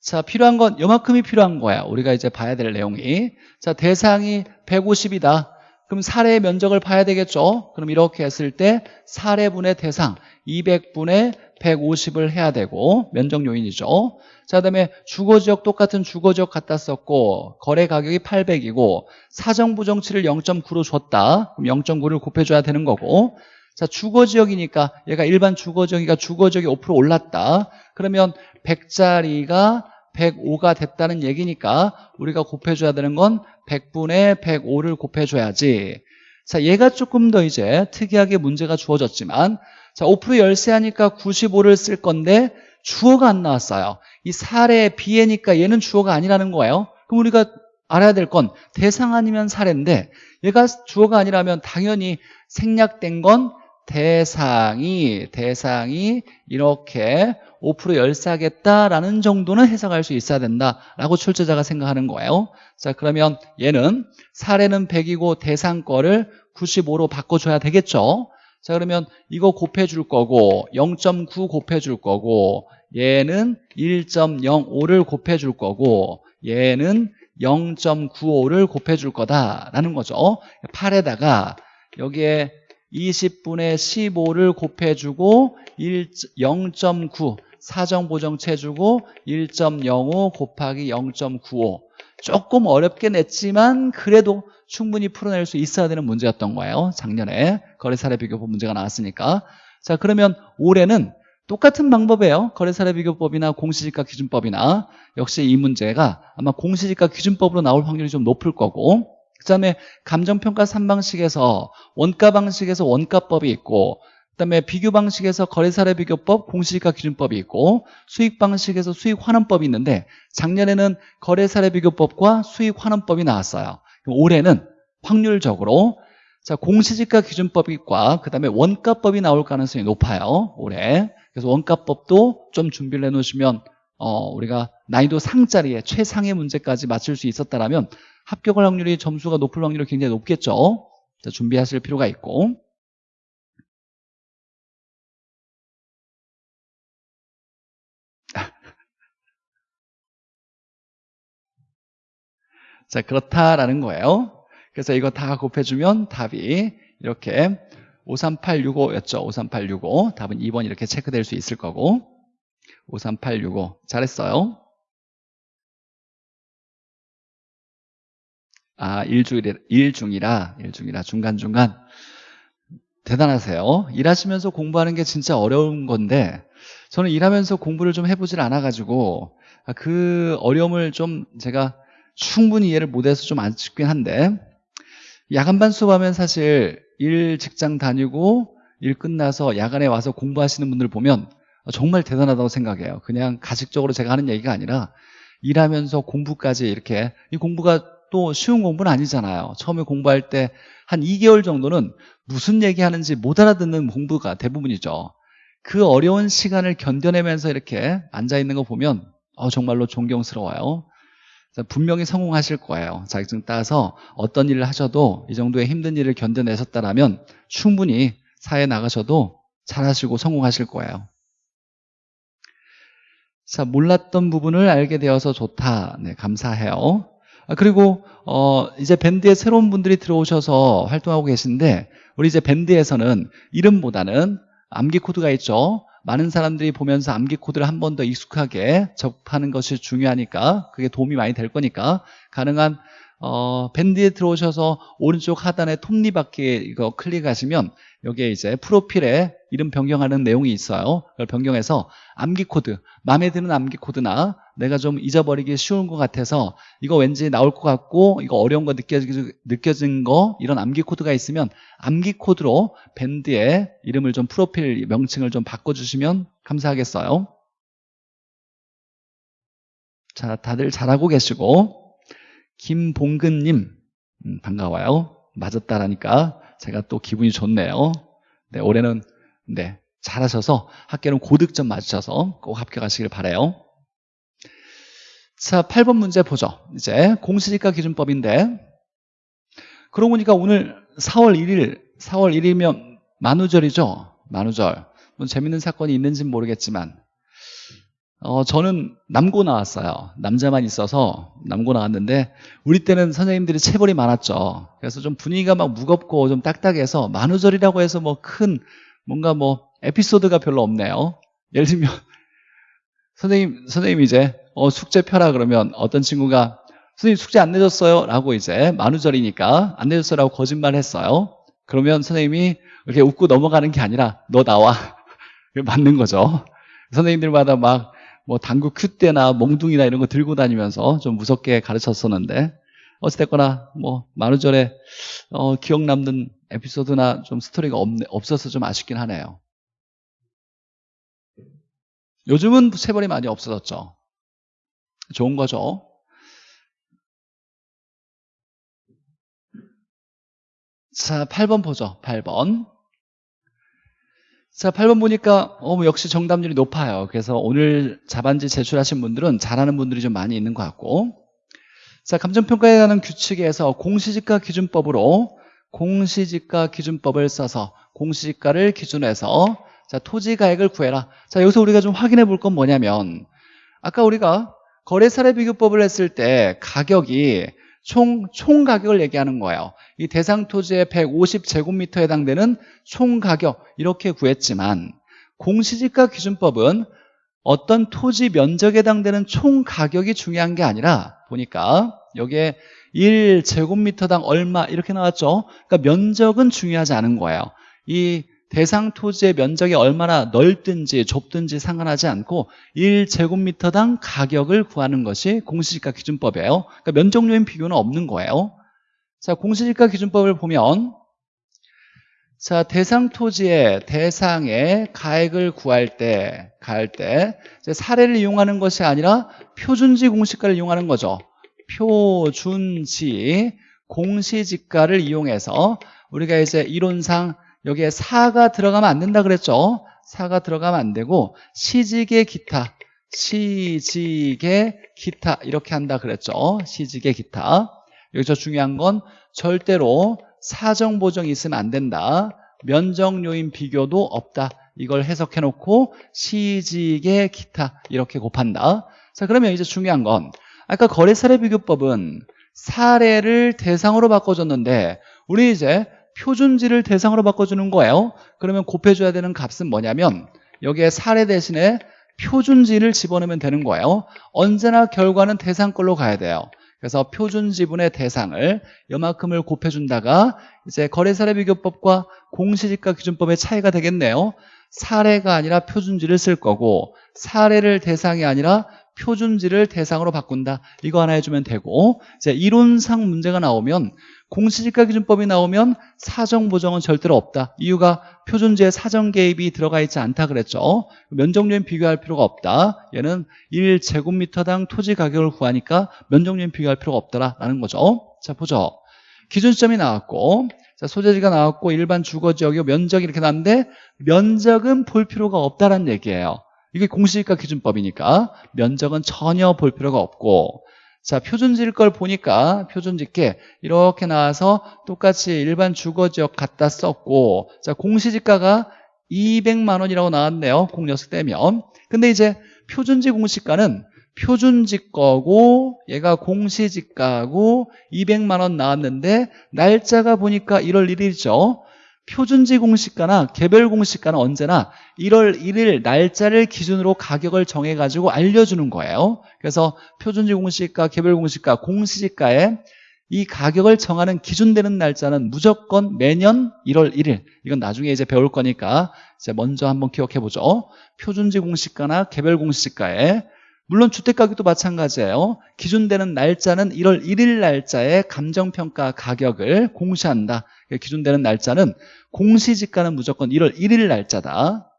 자, 필요한 건 요만큼이 필요한 거야. 우리가 이제 봐야 될 내용이. 자, 대상이 150이다. 그럼 사례의 면적을 봐야 되겠죠? 그럼 이렇게 했을 때 사례분의 대상 200분의 150을 해야 되고 면적 요인이죠. 자, 그다음에 주거 지역 똑같은 주거 지역 갖다 썼고 거래 가격이 800이고 사정 부정치를 0.9로 줬다. 그럼 0.9를 곱해 줘야 되는 거고 자, 주거 지역이니까 얘가 일반 주거 지역이니까 주거 지역이 5% 올랐다. 그러면 100짜리가 105가 됐다는 얘기니까 우리가 곱해줘야 되는 건 100분의 105를 곱해줘야지. 자, 얘가 조금 더 이제 특이하게 문제가 주어졌지만 자, 5% 열세하니까 95를 쓸 건데 주어가 안 나왔어요. 이 사례 비해니까 얘는 주어가 아니라는 거예요. 그럼 우리가 알아야 될 건 대상 아니면 사례인데 얘가 주어가 아니라면 당연히 생략된 건 대상이 대상이 이렇게 5% 열세하겠다라는 정도는 해석할 수 있어야 된다라고 출제자가 생각하는 거예요. 자 그러면 얘는 사례는 100이고 대상 거를 95로 바꿔줘야 되겠죠. 자 그러면 이거 곱해줄 거고 0.9 곱해줄 거고 얘는 1.05를 곱해줄 거고 얘는 0.95를 곱해줄 거다라는 거죠. 8에다가 여기에 20분의 15를 곱해주고 0.9 사정보정체주고 1.05 곱하기 0.95 조금 어렵게 냈지만 그래도 충분히 풀어낼 수 있어야 되는 문제였던 거예요. 작년에 거래사례 비교법 문제가 나왔으니까. 자, 그러면 올해는 똑같은 방법이에요. 거래사례 비교법이나 공시지가 기준법이나. 역시 이 문제가 아마 공시지가 기준법으로 나올 확률이 좀 높을 거고. 그 다음에 감정평가 3방식에서 원가 방식에서 원가법이 있고 그 다음에 비교 방식에서 거래사례 비교법, 공시지가 기준법이 있고 수익 방식에서 수익 환원법이 있는데 작년에는 거래사례 비교법과 수익 환원법이 나왔어요. 올해는 확률적으로 자 공시지가 기준법과 그 다음에 원가법이 나올 가능성이 높아요. 올해 그래서 원가법도 좀 준비를 해 놓으시면 어, 우리가 난이도 상자리에 최상의 문제까지 맞출 수 있었다면 합격 확률이 점수가 높을 확률이 굉장히 높겠죠. 자, 준비하실 필요가 있고 자 그렇다라는 거예요. 그래서 이거 다 곱해주면 답이 이렇게 53865였죠. 53865 답은 2번 이렇게 체크될 수 있을 거고 53865 잘했어요. 아, 일중이라, 일중이라, 일중이라, 중간중간. 대단하세요. 일하시면서 공부하는 게 진짜 어려운 건데, 저는 일하면서 공부를 좀 해보질 않아가지고, 아, 그 어려움을 좀 제가 충분히 이해를 못해서 좀 아쉽긴 한데, 야간반 수업하면 사실 일 직장 다니고 일 끝나서 야간에 와서 공부하시는 분들 보면 정말 대단하다고 생각해요. 그냥 가식적으로 제가 하는 얘기가 아니라 일하면서 공부까지 이렇게 이 공부가 또 쉬운 공부는 아니잖아요. 처음에 공부할 때 한 2개월 정도는 무슨 얘기하는지 못 알아듣는 공부가 대부분이죠. 그 어려운 시간을 견뎌내면서 이렇게 앉아있는 거 보면 어, 정말로 존경스러워요. 분명히 성공하실 거예요. 자격증 따서 어떤 일을 하셔도 이 정도의 힘든 일을 견뎌내셨다면 충분히 사회에 나가셔도 잘하시고 성공하실 거예요. 자, 몰랐던 부분을 알게 되어서 좋다. 네, 감사해요. 아, 그리고 어, 이제 밴드에 새로운 분들이 들어오셔서 활동하고 계신데 우리 이제 밴드에서는 이름보다는 암기 코드가 있죠. 많은 사람들이 보면서 암기 코드를 한 번 더 익숙하게 접하는 것이 중요하니까 그게 도움이 많이 될 거니까 가능한 어, 밴드에 들어오셔서 오른쪽 하단에 톱니바퀴 이거 클릭하시면 여기에 이제 프로필에 이름 변경하는 내용이 있어요. 그걸 변경해서 암기 코드, 마음에 드는 암기 코드나 내가 좀 잊어버리기 쉬운 것 같아서 이거 왠지 나올 것 같고 이거 어려운 거 느껴진, 느껴진 거 이런 암기 코드가 있으면 암기 코드로 밴드에 이름을 좀 프로필 명칭을 좀 바꿔주시면 감사하겠어요. 자, 다들 잘하고 계시고 김봉근님 음, 반가워요. 맞았다라니까 제가 또 기분이 좋네요. 네, 올해는 네 잘하셔서 학교는 고득점 맞으셔서 꼭 합격하시길 바래요. 자, 8번 문제 보죠. 이제 공시지가 기준법인데 그러고 보니까 오늘 4월 1일 4월 1일이면 만우절이죠. 만우절. 뭐 재밌는 사건이 있는지는 모르겠지만 어, 저는 남고 나왔어요. 남자만 있어서 남고 나왔는데 우리 때는 선생님들이 체벌이 많았죠. 그래서 좀 분위기가 막 무겁고 좀 딱딱해서 만우절이라고 해서 뭐 큰 뭔가 뭐 에피소드가 별로 없네요. 예를 들면 선생님 선생님 이제 어, 숙제 펴라 그러면 어떤 친구가 선생님 숙제 안 내줬어요 라고 이제 만우절이니까 안 내줬어 라고 거짓말 했어요. 그러면 선생님이 이렇게 웃고 넘어가는 게 아니라 너 나와 맞는 거죠. 선생님들마다 막 뭐 당구 큐대나 몽둥이나 이런 거 들고 다니면서 좀 무섭게 가르쳤었는데 어찌됐거나 뭐 만우절에 어, 기억 남는 에피소드나 좀 스토리가 없, 없어서 좀 아쉽긴 하네요. 요즘은 세벌이 많이 없어졌죠. 좋은 거죠. 자, 8번 보죠. 8번. 자, 8번 보니까 어, 뭐 역시 정답률이 높아요. 그래서 오늘 자반지 제출하신 분들은 잘하는 분들이 좀 많이 있는 것 같고 자, 감정평가에 관한 규칙에서 공시지가 기준법으로 공시지가 기준법을 써서 공시지가를 기준으로 해서 자, 토지가액을 구해라. 자, 여기서 우리가 좀 확인해 볼 건 뭐냐면 아까 우리가 거래사례 비교법을 했을 때 가격이 총, 총 가격을 얘기하는 거예요. 이 대상 토지의 150제곱미터에 해당되는 총 가격 이렇게 구했지만 공시지가 기준법은 어떤 토지 면적에 해당되는 총 가격이 중요한 게 아니라 보니까 여기에 1제곱미터당 얼마 이렇게 나왔죠. 그러니까 면적은 중요하지 않은 거예요. 이 대상 토지의 면적이 얼마나 넓든지 좁든지 상관하지 않고 1제곱미터당 가격을 구하는 것이 공시지가 기준법이에요. 그러니까 면적요인 비교는 없는 거예요. 자, 공시지가 기준법을 보면 자, 대상 토지의 대상의 가액을 구할 때, 가할 때 사례를 이용하는 것이 아니라 표준지 공시가를 이용하는 거죠. 표준지 공시지가를 이용해서 우리가 이제 이론상 여기에 사가 들어가면 안 된다 그랬죠? 사가 들어가면 안 되고 시직의 기타, 시직의 기타 이렇게 한다 그랬죠? 시직의 기타. 여기서 중요한 건 절대로 사정 보정이 있으면 안 된다. 면적 요인 비교도 없다. 이걸 해석해 놓고 시직의 기타 이렇게 곱한다. 자, 그러면 이제 중요한 건 아까 거래 사례 비교법은 사례를 대상으로 바꿔줬는데 우리 이제 표준지를 대상으로 바꿔주는 거예요. 그러면 곱해줘야 되는 값은 뭐냐면 여기에 사례 대신에 표준지를 집어넣으면 되는 거예요. 언제나 결과는 대상 걸로 가야 돼요. 그래서 표준 지분의 대상을 요만큼을 곱해준다가 이제 거래사례 비교법과 공시지가 기준법의 차이가 되겠네요. 사례가 아니라 표준지를 쓸 거고 사례를 대상이 아니라 표준지를 대상으로 바꾼다. 이거 하나 해주면 되고. 이제 이론상 문제가 나오면 공시지가 기준법이 나오면 사정 보정은 절대로 없다. 이유가 표준지에 사정 개입이 들어가 있지 않다 그랬죠. 면적률 비교할 필요가 없다. 얘는 1제곱미터당 토지 가격을 구하니까 면적률 비교할 필요가 없다라는 거죠. 자 보죠. 기준점이 나왔고 자, 소재지가 나왔고 일반 주거지역이 면적이 이렇게 나왔는데 면적은 볼 필요가 없다는 얘기예요 이게 공시지가 기준법이니까? 면적은 전혀 볼 필요가 없고 자 표준지일 걸 보니까 표준지께 이렇게 나와서 똑같이 일반 주거지역 갖다 썼고 자 공시지가가 200만 원이라고 나왔네요 공녀석 떼면. 근데 이제 표준지 공시가는 표준지 거고 얘가 공시지가고 200만 원 나왔는데 날짜가 보니까 1월 1일이죠 표준지 공시가나 개별 공시가는 언제나 1월 1일 날짜를 기준으로 가격을 정해가지고 알려주는 거예요. 그래서 표준지 공시가, 개별 공시가, 공시지가에 이 가격을 정하는 기준되는 날짜는 무조건 매년 1월 1일. 이건 나중에 이제 배울 거니까 이제 먼저 한번 기억해 보죠. 표준지 공시가나 개별 공시지가에 물론 주택가격도 마찬가지예요. 기준되는 날짜는 1월 1일 날짜에 감정평가 가격을 공시한다. 기준되는 날짜는 공시지가는 무조건 1월 1일 날짜다.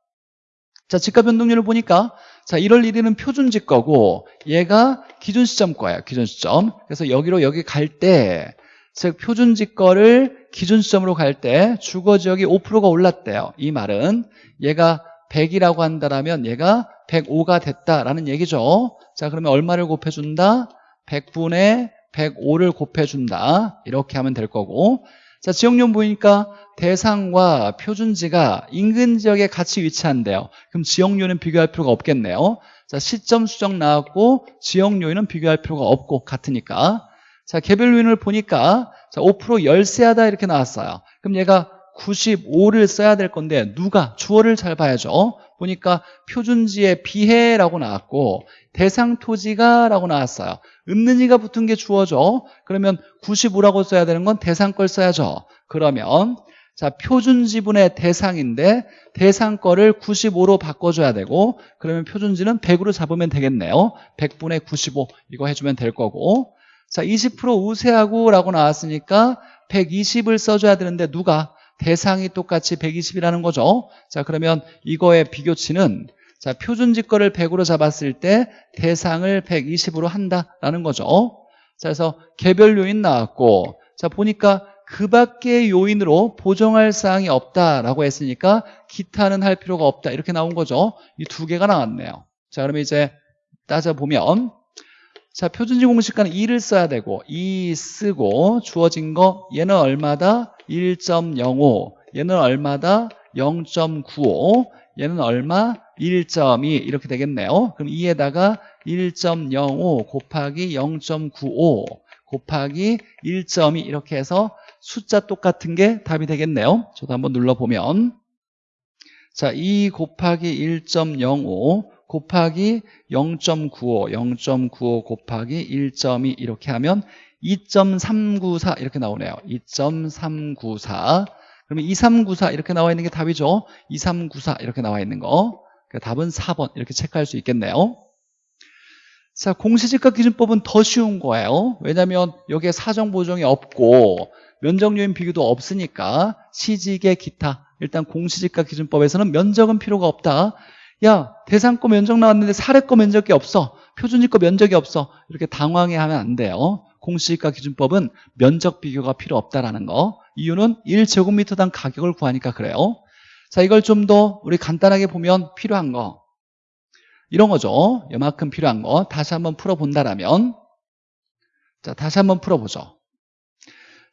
자, 지가 변동률을 보니까 자, 1월 1일은 표준지가고 얘가 기준시점 거예요. 기준시점. 그래서 여기로 여기 갈 때, 즉 표준지가를 기준시점으로 갈 때 주거지역이 5%가 올랐대요. 이 말은 얘가 100이라고 한다면 얘가 105가 됐다라는 얘기죠. 자, 그러면 얼마를 곱해준다? 100분의 105를 곱해준다. 이렇게 하면 될 거고. 자, 지역용 보니까 대상과 표준지가 인근 지역에 같이 위치한대요. 그럼 지역요인은 비교할 필요가 없겠네요. 자, 시점 수정 나왔고 지역요인은 비교할 필요가 없고 같으니까. 자, 개별 요인을 보니까 자, 5% 열세하다 이렇게 나왔어요. 그럼 얘가 95를 써야 될 건데 누가 주어를 잘 봐야죠 보니까 표준지에 비해라고 나왔고 대상 토지가 라고 나왔어요. 없는 이가 붙은 게 주어죠 그러면 95라고 써야 되는 건 대상 걸 써야죠. 그러면 자 표준 지분의 대상인데 대상 거를 95로 바꿔줘야 되고 그러면 표준지는 100으로 잡으면 되겠네요. 100분의 95 이거 해주면 될 거고. 자20% 우세하고 라고 나왔으니까 120을 써줘야 되는데 누가 대상이 똑같이 120이라는 거죠. 자, 그러면 이거의 비교치는 자, 표준지 거를 100으로 잡았을 때 대상을 120으로 한다라는 거죠. 자, 그래서 개별 요인 나왔고 자, 보니까 그 밖의 요인으로 보정할 사항이 없다라고 했으니까 기타는 할 필요가 없다. 이렇게 나온 거죠. 이 두 개가 나왔네요. 자, 그러면 이제 따져보면 자, 표준지 공식가는 2를 써야 되고 2 쓰고 주어진 거 얘는 얼마다? 1.05 얘는 얼마다? 0.95 얘는 얼마? 1.2 이렇게 되겠네요. 그럼 2에다가 1.05 곱하기 0.95 곱하기 1.2 이렇게 해서 숫자 똑같은 게 답이 되겠네요. 저도 한번 눌러보면. 자, 2 곱하기 1.05 곱하기 0.95 0.95 곱하기 1.2 이렇게 하면 2.394 이렇게 나오네요 2.394 그러면 2394 이렇게 나와 있는 게 답이죠. 2394 이렇게 나와 있는 거. 그러니까 답은 4번 이렇게 체크할 수 있겠네요. 자, 공시지가 기준법은 더 쉬운 거예요. 왜냐하면 여기에 사정 보정이 없고 면적 요인 비교도 없으니까 시직의 기타 일단 공시지가 기준법에서는 면적은 필요가 없다. 야 대상거 면적 나왔는데 사례거 면적이 없어. 표준지거 면적이 없어. 이렇게 당황해 하면 안 돼요. 공시지가 기준법은 면적 비교가 필요 없다라는 거. 이유는 1제곱미터당 가격을 구하니까 그래요. 자 이걸 좀 더 우리 간단하게 보면 필요한 거 이런 거죠. 이만큼 필요한 거 다시 한번 풀어본다라면 자 다시 한번 풀어보죠.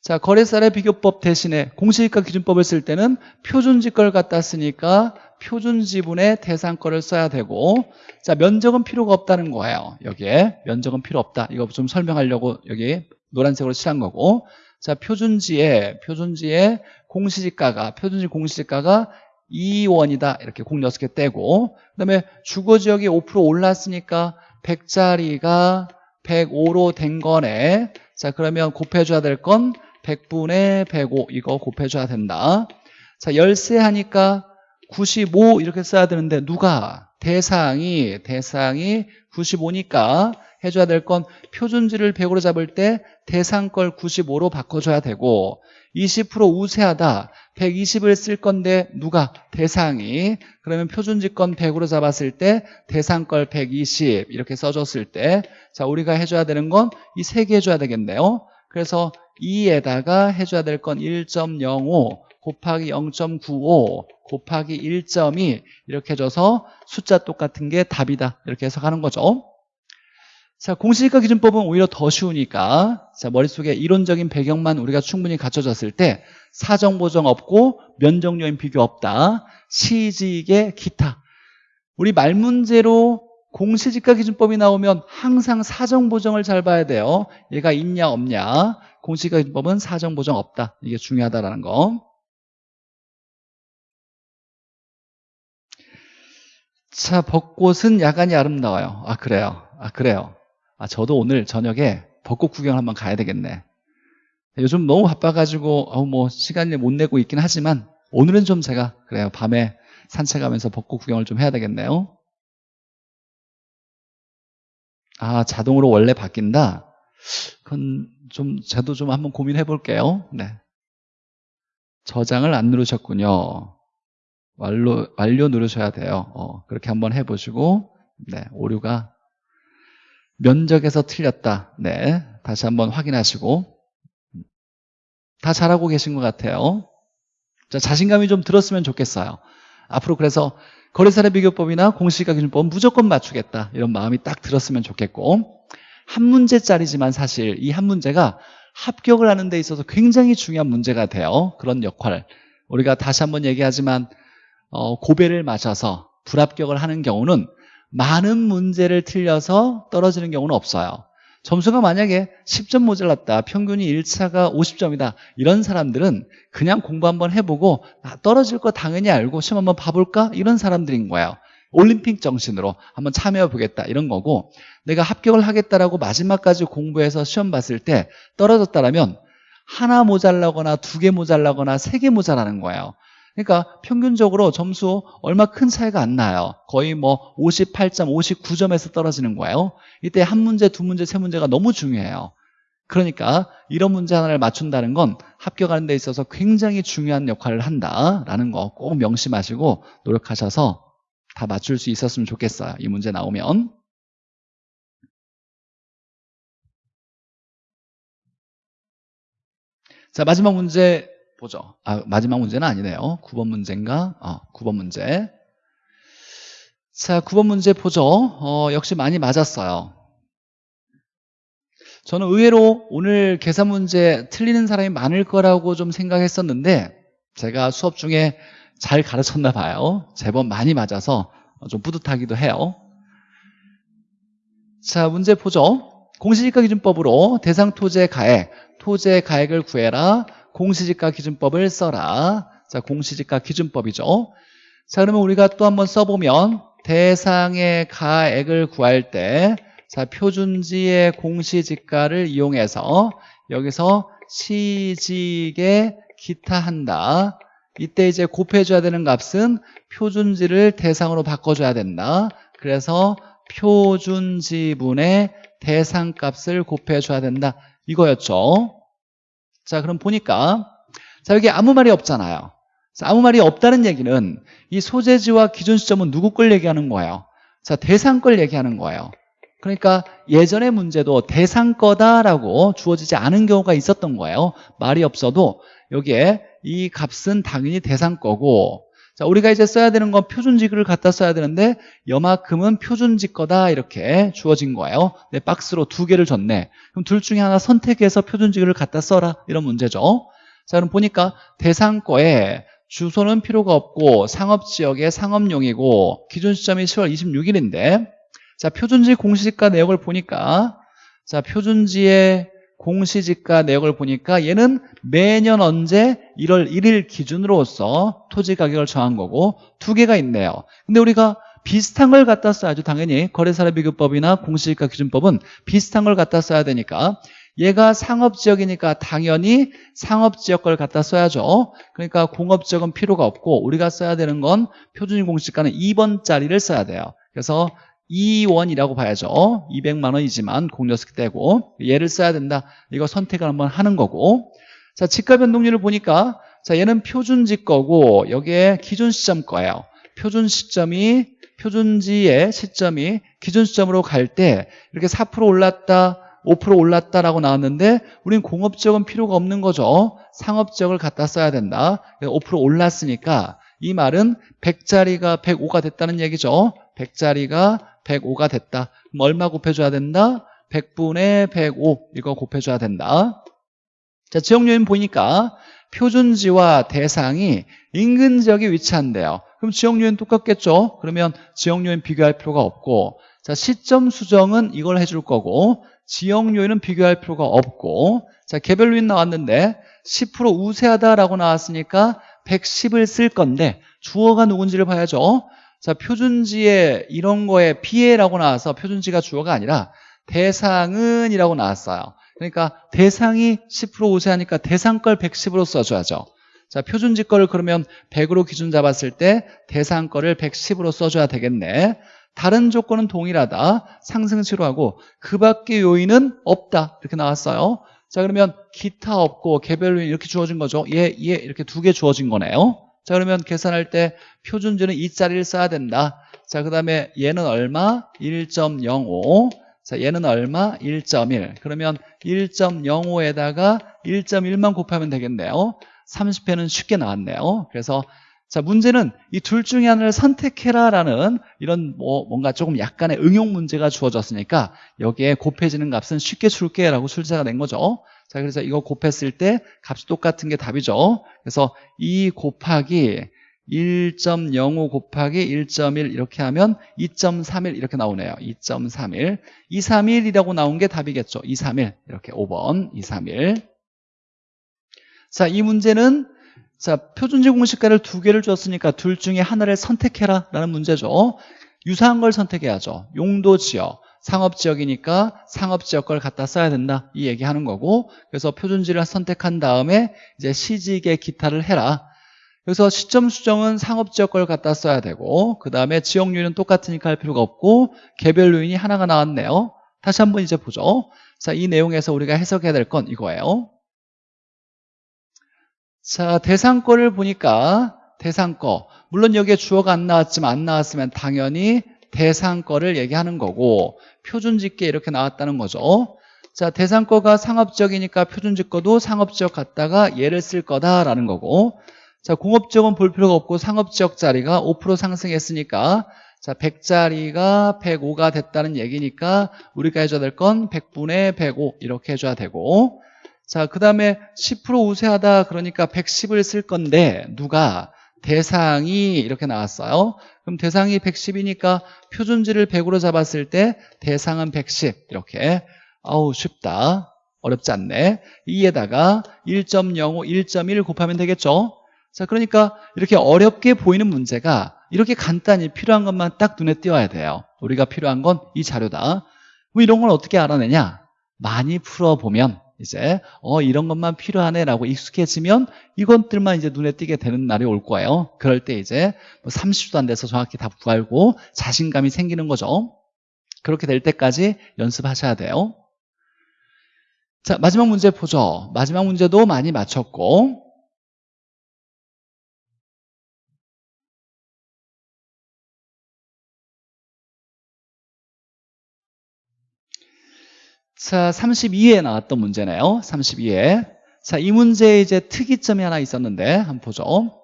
자 거래사례 비교법 대신에 공시지가 기준법을 쓸 때는 표준지가를 갖다 쓰니까 표준 지분의 대상거를 써야 되고 자 면적은 필요가 없다는 거예요. 여기에 면적은 필요 없다. 이거 좀 설명하려고 여기 노란색으로 칠한 거고 자 표준지에 표준지에 공시지가가 표준지 공시지가가 2원이다 이렇게 공 6개 떼고 그 다음에 주거지역이 5% 올랐으니까 100짜리가 105로 된 거네 자 그러면 곱해줘야 될 건 100분의 105 이거 곱해줘야 된다 자 열세 하니까 95 이렇게 써야 되는데 누가? 대상이 대상이 95니까 해줘야 될 건 표준지를 100으로 잡을 때 대상 걸 95로 바꿔줘야 되고 20% 우세하다. 120을 쓸 건데 누가? 대상이. 그러면 표준지권 100으로 잡았을 때 대상 걸 120 이렇게 써줬을 때 자 우리가 해줘야 되는 건 이 세 개 해줘야 되겠네요. 그래서 2에다가 해줘야 될 건 1.05 곱하기 0.95 곱하기 1.2 이렇게 해줘서 숫자 똑같은 게 답이다 이렇게 해석하는 거죠 자, 공시지가 기준법은 오히려 더 쉬우니까 자 머릿속에 이론적인 배경만 우리가 충분히 갖춰졌을 때 사정 보정 없고 면적 요인 비교 없다. 시직의 기타. 우리 말 문제로 공시지가 기준법이 나오면 항상 사정 보정을 잘 봐야 돼요. 얘가 있냐 없냐. 공시지가 기준법은 사정 보정 없다. 이게 중요하다라는 거. 자, 벚꽃은 야간이 아름다워요. 아, 그래요. 아, 그래요. 아, 저도 오늘 저녁에 벚꽃 구경 한번 가야 되겠네. 요즘 너무 바빠가지고 어, 뭐 시간을 못 내고 있긴 하지만 오늘은 좀 제가 그래요. 밤에 산책하면서 벚꽃 구경을 좀 해야 되겠네요. 아, 자동으로 원래 바뀐다? 그건 좀, 저도 좀 한번 고민해 볼게요. 네. 저장을 안 누르셨군요. 완료, 완료 누르셔야 돼요. 어, 그렇게 한번 해보시고, 네, 오류가 면적에서 틀렸다. 네. 다시 한번 확인하시고. 다 잘하고 계신 것 같아요. 자, 자신감이 좀 들었으면 좋겠어요. 앞으로 그래서 거래사례 비교법이나 공시지가 기준법 무조건 맞추겠다. 이런 마음이 딱 들었으면 좋겠고. 한 문제짜리지만 사실 이 한 문제가 합격을 하는 데 있어서 굉장히 중요한 문제가 돼요. 그런 역할. 우리가 다시 한번 얘기하지만 어, 고배를 맞아서 불합격을 하는 경우는 많은 문제를 틀려서 떨어지는 경우는 없어요. 점수가 만약에 10점 모자랐다 평균이 1차가 50점이다 이런 사람들은 그냥 공부 한번 해보고 아, 떨어질 거 당연히 알고 시험 한번 봐볼까? 이런 사람들인 거예요. 올림픽 정신으로 한번 참여해 보겠다 이런 거고 내가 합격을 하겠다라고 마지막까지 공부해서 시험 봤을 때 떨어졌다라면 하나 모자라거나 두 개 모자라거나 세 개 모자라는 거예요 그러니까 평균적으로 점수 얼마 큰 차이가 안 나요. 거의 뭐 58점, 59점에서 떨어지는 거예요. 이때 한 문제, 두 문제, 세 문제가 너무 중요해요. 그러니까 이런 문제 하나를 맞춘다는 건 합격하는 데 있어서 굉장히 중요한 역할을 한다라는 거 꼭 명심하시고 노력하셔서 다 맞출 수 있었으면 좋겠어요. 이 문제 나오면. 자 마지막 문제 보죠. 아, 마지막 문제는 아니네요. 9번 문제인가? 어, 9번 문제. 자, 9번 문제 보죠. 어, 역시 많이 맞았어요. 저는 의외로 오늘 계산 문제 틀리는 사람이 많을 거라고 좀 생각했었는데 제가 수업 중에 잘 가르쳤나 봐요. 제법 많이 맞아서 좀 뿌듯하기도 해요. 자, 문제 보죠. 공시지가 기준법으로 대상 토지의 가액, 토지의 가액을 구해라. 공시지가 기준법을 써라. 자, 공시지가 기준법이죠. 자, 그러면 우리가 또 한번 써보면 대상의 가액을 구할 때 자, 표준지의 공시지가를 이용해서 여기서 시직의 기타 한다. 이때 이제 곱해줘야 되는 값은 표준지를 대상으로 바꿔줘야 된다. 그래서 표준지분의 대상값을 곱해줘야 된다. 이거였죠. 자, 그럼 보니까 자 여기 아무 말이 없잖아요. 자, 아무 말이 없다는 얘기는 이 소재지와 기준 시점은 누구 걸 얘기하는 거예요? 자, 대상 걸 얘기하는 거예요. 그러니까 예전의 문제도 대상 거다라고 주어지지 않은 경우가 있었던 거예요. 말이 없어도 여기에 이 값은 당연히 대상 거고 자 우리가 이제 써야 되는 건 표준지를 갖다 써야 되는데 여만큼은 표준지 거다 이렇게 주어진 거예요. 내 박스로 두 개를 줬네. 그럼 둘 중에 하나 선택해서 표준지를 갖다 써라 이런 문제죠. 자 그럼 보니까 대상 거에 주소는 필요가 없고 상업지역의 상업용이고 기준 시점이 10월 26일인데 자 표준지 공시지가 내역을 보니까 자 표준지의 공시지가 내역을 보니까 얘는 매년 언제 1월 1일 기준으로서 토지 가격을 정한 거고 두 개가 있네요. 근데 우리가 비슷한 걸 갖다 써야죠. 당연히 거래사례 비교법이나 공시지가 기준법은 비슷한 걸 갖다 써야 되니까. 얘가 상업지역이니까 당연히 상업지역 걸 갖다 써야죠. 그러니까 공업지역은 필요가 없고 우리가 써야 되는 건 표준인 공시지가는 2번짜리를 써야 돼요. 그래서 2원이라고 봐야죠. 200만 원이지만 공여스키 떼고 얘를 써야 된다. 이거 선택을 한번 하는 거고. 자 지가 변동률을 보니까 자 얘는 표준지 거고 여기에 기준 시점 거예요. 표준 시점이 표준지의 시점이 기준 시점으로 갈 때 이렇게 4% 올랐다 5% 올랐다라고 나왔는데 우린 공업지역은 필요가 없는 거죠. 상업지역을 갖다 써야 된다. 5% 올랐으니까 이 말은 100짜리가 105가 됐다는 얘기죠 100짜리가 105가 됐다. 그럼 얼마 곱해줘야 된다? 100분의 105 이거 곱해줘야 된다. 자, 지역 요인 보니까 표준지와 대상이 인근 지역에 위치한대요. 그럼 지역 요인 똑같겠죠? 그러면 지역 요인 비교할 필요가 없고 자, 시점 수정은 이걸 해줄 거고 지역 요인은 비교할 필요가 없고 자, 개별 요인 나왔는데 10% 우세하다라고 나왔으니까 110을 쓸 건데 주어가 누군지를 봐야죠. 자, 표준지에 이런 거에 피해라고 나와서 표준지가 주어가 아니라 대상은 이라고 나왔어요. 그러니까 대상이 10% 우세하니까 대상 걸 110으로 써줘야죠. 자, 표준지 거를 그러면 100으로 기준 잡았을 때 대상 거를 110으로 써줘야 되겠네. 다른 조건은 동일하다. 상승치로 하고 그 밖의 요인은 없다. 이렇게 나왔어요. 자, 그러면 기타 없고 개별 요인 이렇게 주어진 거죠. 얘, 얘 이렇게 두 개 주어진 거네요. 자 그러면 계산할 때 표준주는 2짜리를 써야 된다. 자 그 다음에 얘는 얼마? 1.05자 얘는 얼마? 1.1 그러면 1.05에다가 1.1만 곱하면 되겠네요. 30회는 쉽게 나왔네요. 그래서 자 문제는 이 둘 중에 하나를 선택해라 라는 이런 뭐 뭔가 조금 약간의 응용 문제가 주어졌으니까 여기에 곱해지는 값은 쉽게 줄게 라고 출제가 된 거죠 자 그래서 이거 곱했을 때 값이 똑같은 게 답이죠. 그래서 2 곱하기 1.05 곱하기 1.1 이렇게 하면 2.31 이렇게 나오네요. 2.31 231이라고 나온 게 답이겠죠. 231 이렇게 5번. 231 자, 이 문제는 자, 표준지 공식가를 두 개를 줬으니까 둘 중에 하나를 선택해라 라는 문제죠. 유사한 걸 선택해야죠. 용도 지역, 상업 지역이니까 상업 지역 걸 갖다 써야 된다. 이 얘기하는 거고. 그래서 표준지를 선택한 다음에 이제 시직의 기타를 해라. 그래서 시점 수정은 상업 지역 걸 갖다 써야 되고 그 다음에 지역률은 똑같으니까 할 필요가 없고 개별 요인이 하나가 나왔네요. 다시 한번 이제 보죠. 자, 이 내용에서 우리가 해석해야 될 건 이거예요. 자, 대상 거를 보니까 대상 거. 물론 여기에 주어가 안 나왔지만 안 나왔으면 당연히 대상 거를 얘기하는 거고 표준집계 이렇게 나왔다는 거죠. 자, 대상거가 상업적이니까 표준집거도 상업지역 갖다가 얘를 쓸 거다라는 거고. 자, 공업지역은 볼 필요가 없고 상업지역 자리가 5% 상승했으니까. 자, 100짜리가 105가 됐다는 얘기니까 우리가 해줘야 될 건 100분의 105 이렇게 해줘야 되고. 자, 그 다음에 10% 우세하다 그러니까 110을 쓸 건데 누가 대상이 이렇게 나왔어요. 그럼 대상이 110이니까 표준지를 100으로 잡았을 때 대상은 110 이렇게 아우 쉽다. 어렵지 않네. 이에다가 1.05, 1.1 곱하면 되겠죠. 자, 그러니까 이렇게 어렵게 보이는 문제가 이렇게 간단히 필요한 것만 딱 눈에 띄어야 돼요. 우리가 필요한 건 이 자료다. 뭐 이런 걸 어떻게 알아내냐? 많이 풀어보면 이제 어 이런 것만 필요하네라고 익숙해지면 이것들만 이제 눈에 띄게 되는 날이 올 거예요. 그럴 때 이제 뭐 30도 안 돼서 정확히 다 구하고 자신감이 생기는 거죠. 그렇게 될 때까지 연습하셔야 돼요. 자 마지막 문제 보죠. 마지막 문제도 많이 맞췄고 자, 32에 나왔던 문제네요. 32에. 자, 이 문제에 이제 특이점이 하나 있었는데, 한번 보죠.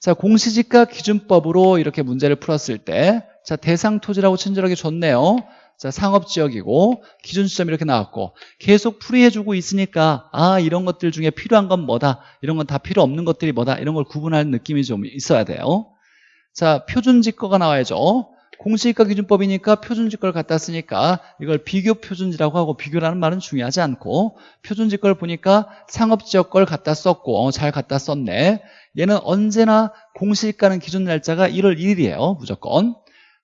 자, 공시지가 기준법으로 이렇게 문제를 풀었을 때, 자, 대상 토지라고 친절하게 줬네요. 자, 상업지역이고, 기준 시점 이렇게 나왔고, 계속 풀이해주고 있으니까, 아, 이런 것들 중에 필요한 건 뭐다, 이런 건 다 필요 없는 것들이 뭐다, 이런 걸 구분하는 느낌이 좀 있어야 돼요. 자, 표준지가가 나와야죠. 공시지가 기준법이니까 표준지가를 갖다 쓰니까 이걸 비교 표준지라고 하고 비교라는 말은 중요하지 않고 표준지가를 보니까 상업지역 걸 갖다 썼고 어, 잘 갖다 썼네. 얘는 언제나 공시지가는 기준 날짜가 1월 1일이에요 무조건.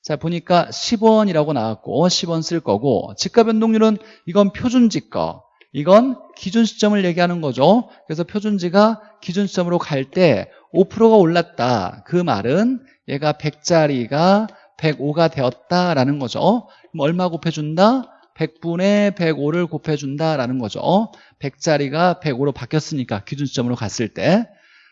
자 보니까 10원이라고 나왔고 10원 쓸 거고 지가 변동률은 이건 표준지가 이건 기준 시점을 얘기하는 거죠. 그래서 표준지가 기준 시점으로 갈 때 5%가 올랐다. 그 말은 얘가 100짜리가 105가 되었다라는 거죠. 그럼 얼마 곱해준다? 100분의 105를 곱해준다라는 거죠. 100짜리가 105로 바뀌었으니까 기준점으로 갔을 때.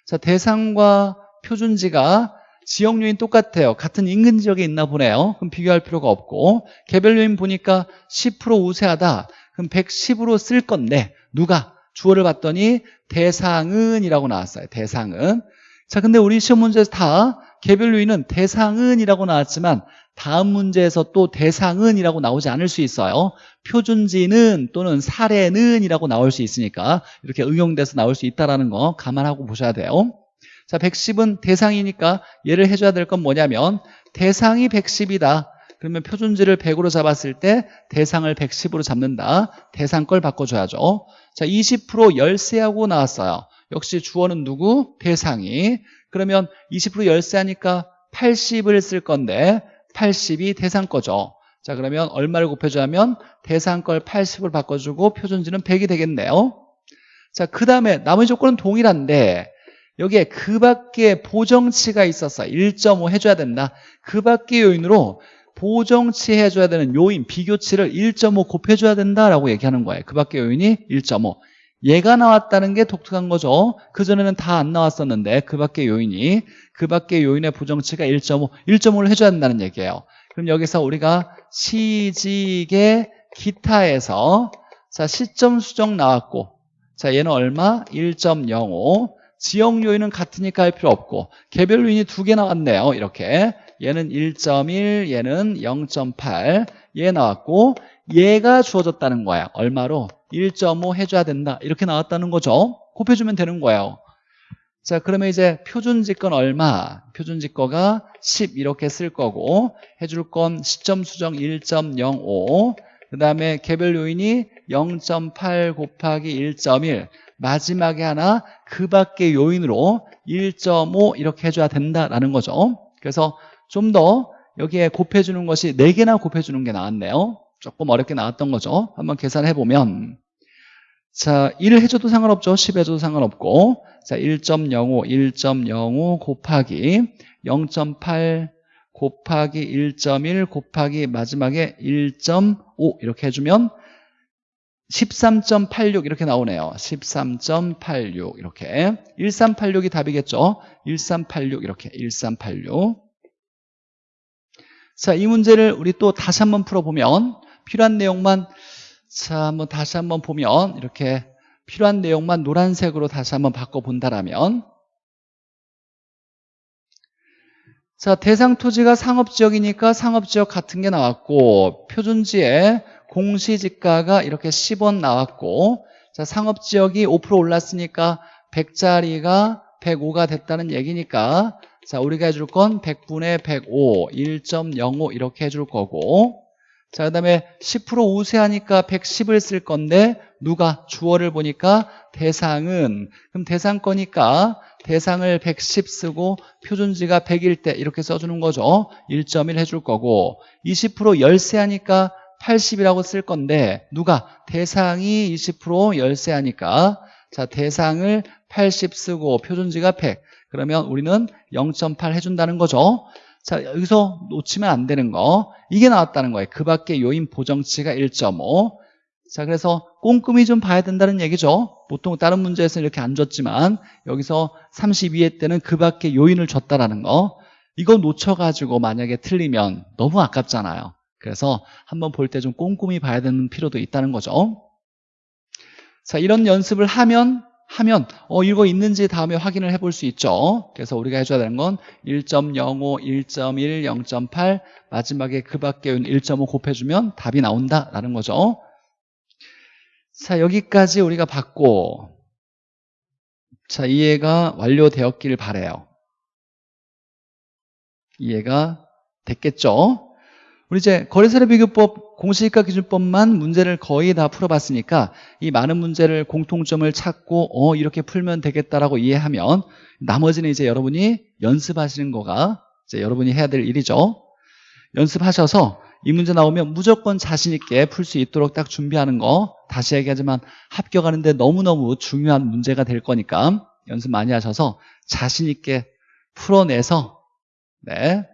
자, 대상과 표준지가 지역 요인 똑같아요. 같은 인근 지역에 있나 보네요. 그럼 비교할 필요가 없고 개별 요인 보니까 10% 우세하다. 그럼 110으로 쓸 건데 누가? 주어를 봤더니 대상은 이라고 나왔어요. 대상은. 자, 근데 우리 시험 문제에서 다 개별 요인은 대상은 이라고 나왔지만 다음 문제에서 또 대상은 이라고 나오지 않을 수 있어요. 표준지는 또는 사례는 이라고 나올 수 있으니까 이렇게 응용돼서 나올 수 있다는 거 감안하고 보셔야 돼요. 자 110은 대상이니까 얘를 해줘야 될 건 뭐냐면 대상이 110이다. 그러면 표준지를 100으로 잡았을 때 대상을 110으로 잡는다. 대상 걸 바꿔줘야죠. 자20% 열세하고 나왔어요. 역시 주어는 누구? 대상이 그러면 20% 열세하니까 80을 쓸 건데 80이 대상 거죠. 자 그러면 얼마를 곱해주면 대상 걸 80을 바꿔주고 표준지는 100이 되겠네요. 자그 다음에 나머지 조건은 동일한데 여기에 그 밖에 보정치가 있었어 1.5 해줘야 된다. 그 밖의 요인으로 보정치 해줘야 되는 요인, 비교치를 1.5 곱해줘야 된다라고 얘기하는 거예요. 그 밖의 요인이 1.5. 얘가 나왔다는 게 독특한 거죠. 그전에는 다 안 나왔었는데 그 밖의 요인이 그 밖의 요인의 부정치가 1.5, 1.5를 해줘야 된다는 얘기예요. 그럼 여기서 우리가 시직의 기타에서 자 시점 수정 나왔고 자 얘는 얼마? 1.05 지역 요인은 같으니까 할 필요 없고 개별 요인이 두 개 나왔네요. 이렇게 얘는 1.1 얘는 0.8 얘 나왔고 얘가 주어졌다는 거야. 얼마로? 1.5 해줘야 된다. 이렇게 나왔다는 거죠. 곱해주면 되는 거예요. 자, 그러면 이제 표준지권 얼마? 표준지거가 10 이렇게 쓸 거고 해줄 건 시점 수정 1.05그 다음에 개별 요인이 0.8 곱하기 1.1 마지막에 하나 그 밖의 요인으로 1.5 이렇게 해줘야 된다라는 거죠. 그래서 좀 더 여기에 곱해주는 것이 4개나 곱해주는 게 나왔네요. 조금 어렵게 나왔던 거죠. 한번 계산해 보면 자 1을 해줘도 상관없죠. 10 해줘도 상관없고 자 1.05, 1.05 곱하기 0.8 곱하기 1.1 곱하기 마지막에 1.5 이렇게 해주면 13.86 이렇게 나오네요. 13.86 이렇게 1386이 답이겠죠. 1386 이렇게 1386 자, 이 문제를 우리 또 다시 한번 풀어보면 필요한 내용만 자 한번 다시 한번 보면 이렇게 필요한 내용만 노란색으로 다시 한번 바꿔본다라면 자 대상 토지가 상업지역이니까 상업지역 같은 게 나왔고 표준지에 공시지가가 이렇게 10원 나왔고 자 상업지역이 5% 올랐으니까 100짜리가 105가 됐다는 얘기니까 자 우리가 해줄 건 100분의 105 1.05 이렇게 해줄 거고 자, 그 다음에 10% 우세하니까 110을 쓸 건데 누가 주어를 보니까 대상은 그럼 대상 거니까 대상을 110 쓰고 표준지가 100일 때 이렇게 써주는 거죠. 1.1 해줄 거고 20% 열세하니까 80이라고 쓸 건데 누가? 대상이 20% 열세하니까. 자 대상을 80 쓰고 표준지가 100 그러면 우리는 0.8 해준다는 거죠 자 여기서 놓치면 안 되는 거 이게 나왔다는 거예요 그 밖에 요인 보정치가 1.5 자, 그래서 꼼꼼히 좀 봐야 된다는 얘기죠. 보통 다른 문제에서는 이렇게 안 줬지만 여기서 32회 때는 그 밖에 요인을 줬다라는 거. 이거 놓쳐가지고 만약에 틀리면 너무 아깝잖아요. 그래서 한번 볼 때 좀 꼼꼼히 봐야 되는 필요도 있다는 거죠. 자, 이런 연습을 하면 하면 어 이거 있는지 다음에 확인을 해볼 수 있죠. 그래서 우리가 해줘야 되는 건 1.05, 1.1, 0.8 마지막에 그 밖에 요인 1.5 곱해주면 답이 나온다라는 거죠. 자, 여기까지 우리가 봤고, 자, 이해가 완료되었길 바래요. 이해가 됐겠죠? 우리 이제 거래사례 비교법 공시지가 기준법만 문제를 거의 다 풀어봤으니까 이 많은 문제를 공통점을 찾고 어 이렇게 풀면 되겠다라고 이해하면 나머지는 이제 여러분이 연습하시는 거가 이제 여러분이 해야 될 일이죠. 연습하셔서 이 문제 나오면 무조건 자신 있게 풀 수 있도록 딱 준비하는 거 다시 얘기하지만 합격하는데 너무너무 중요한 문제가 될 거니까 연습 많이 하셔서 자신 있게 풀어내서 네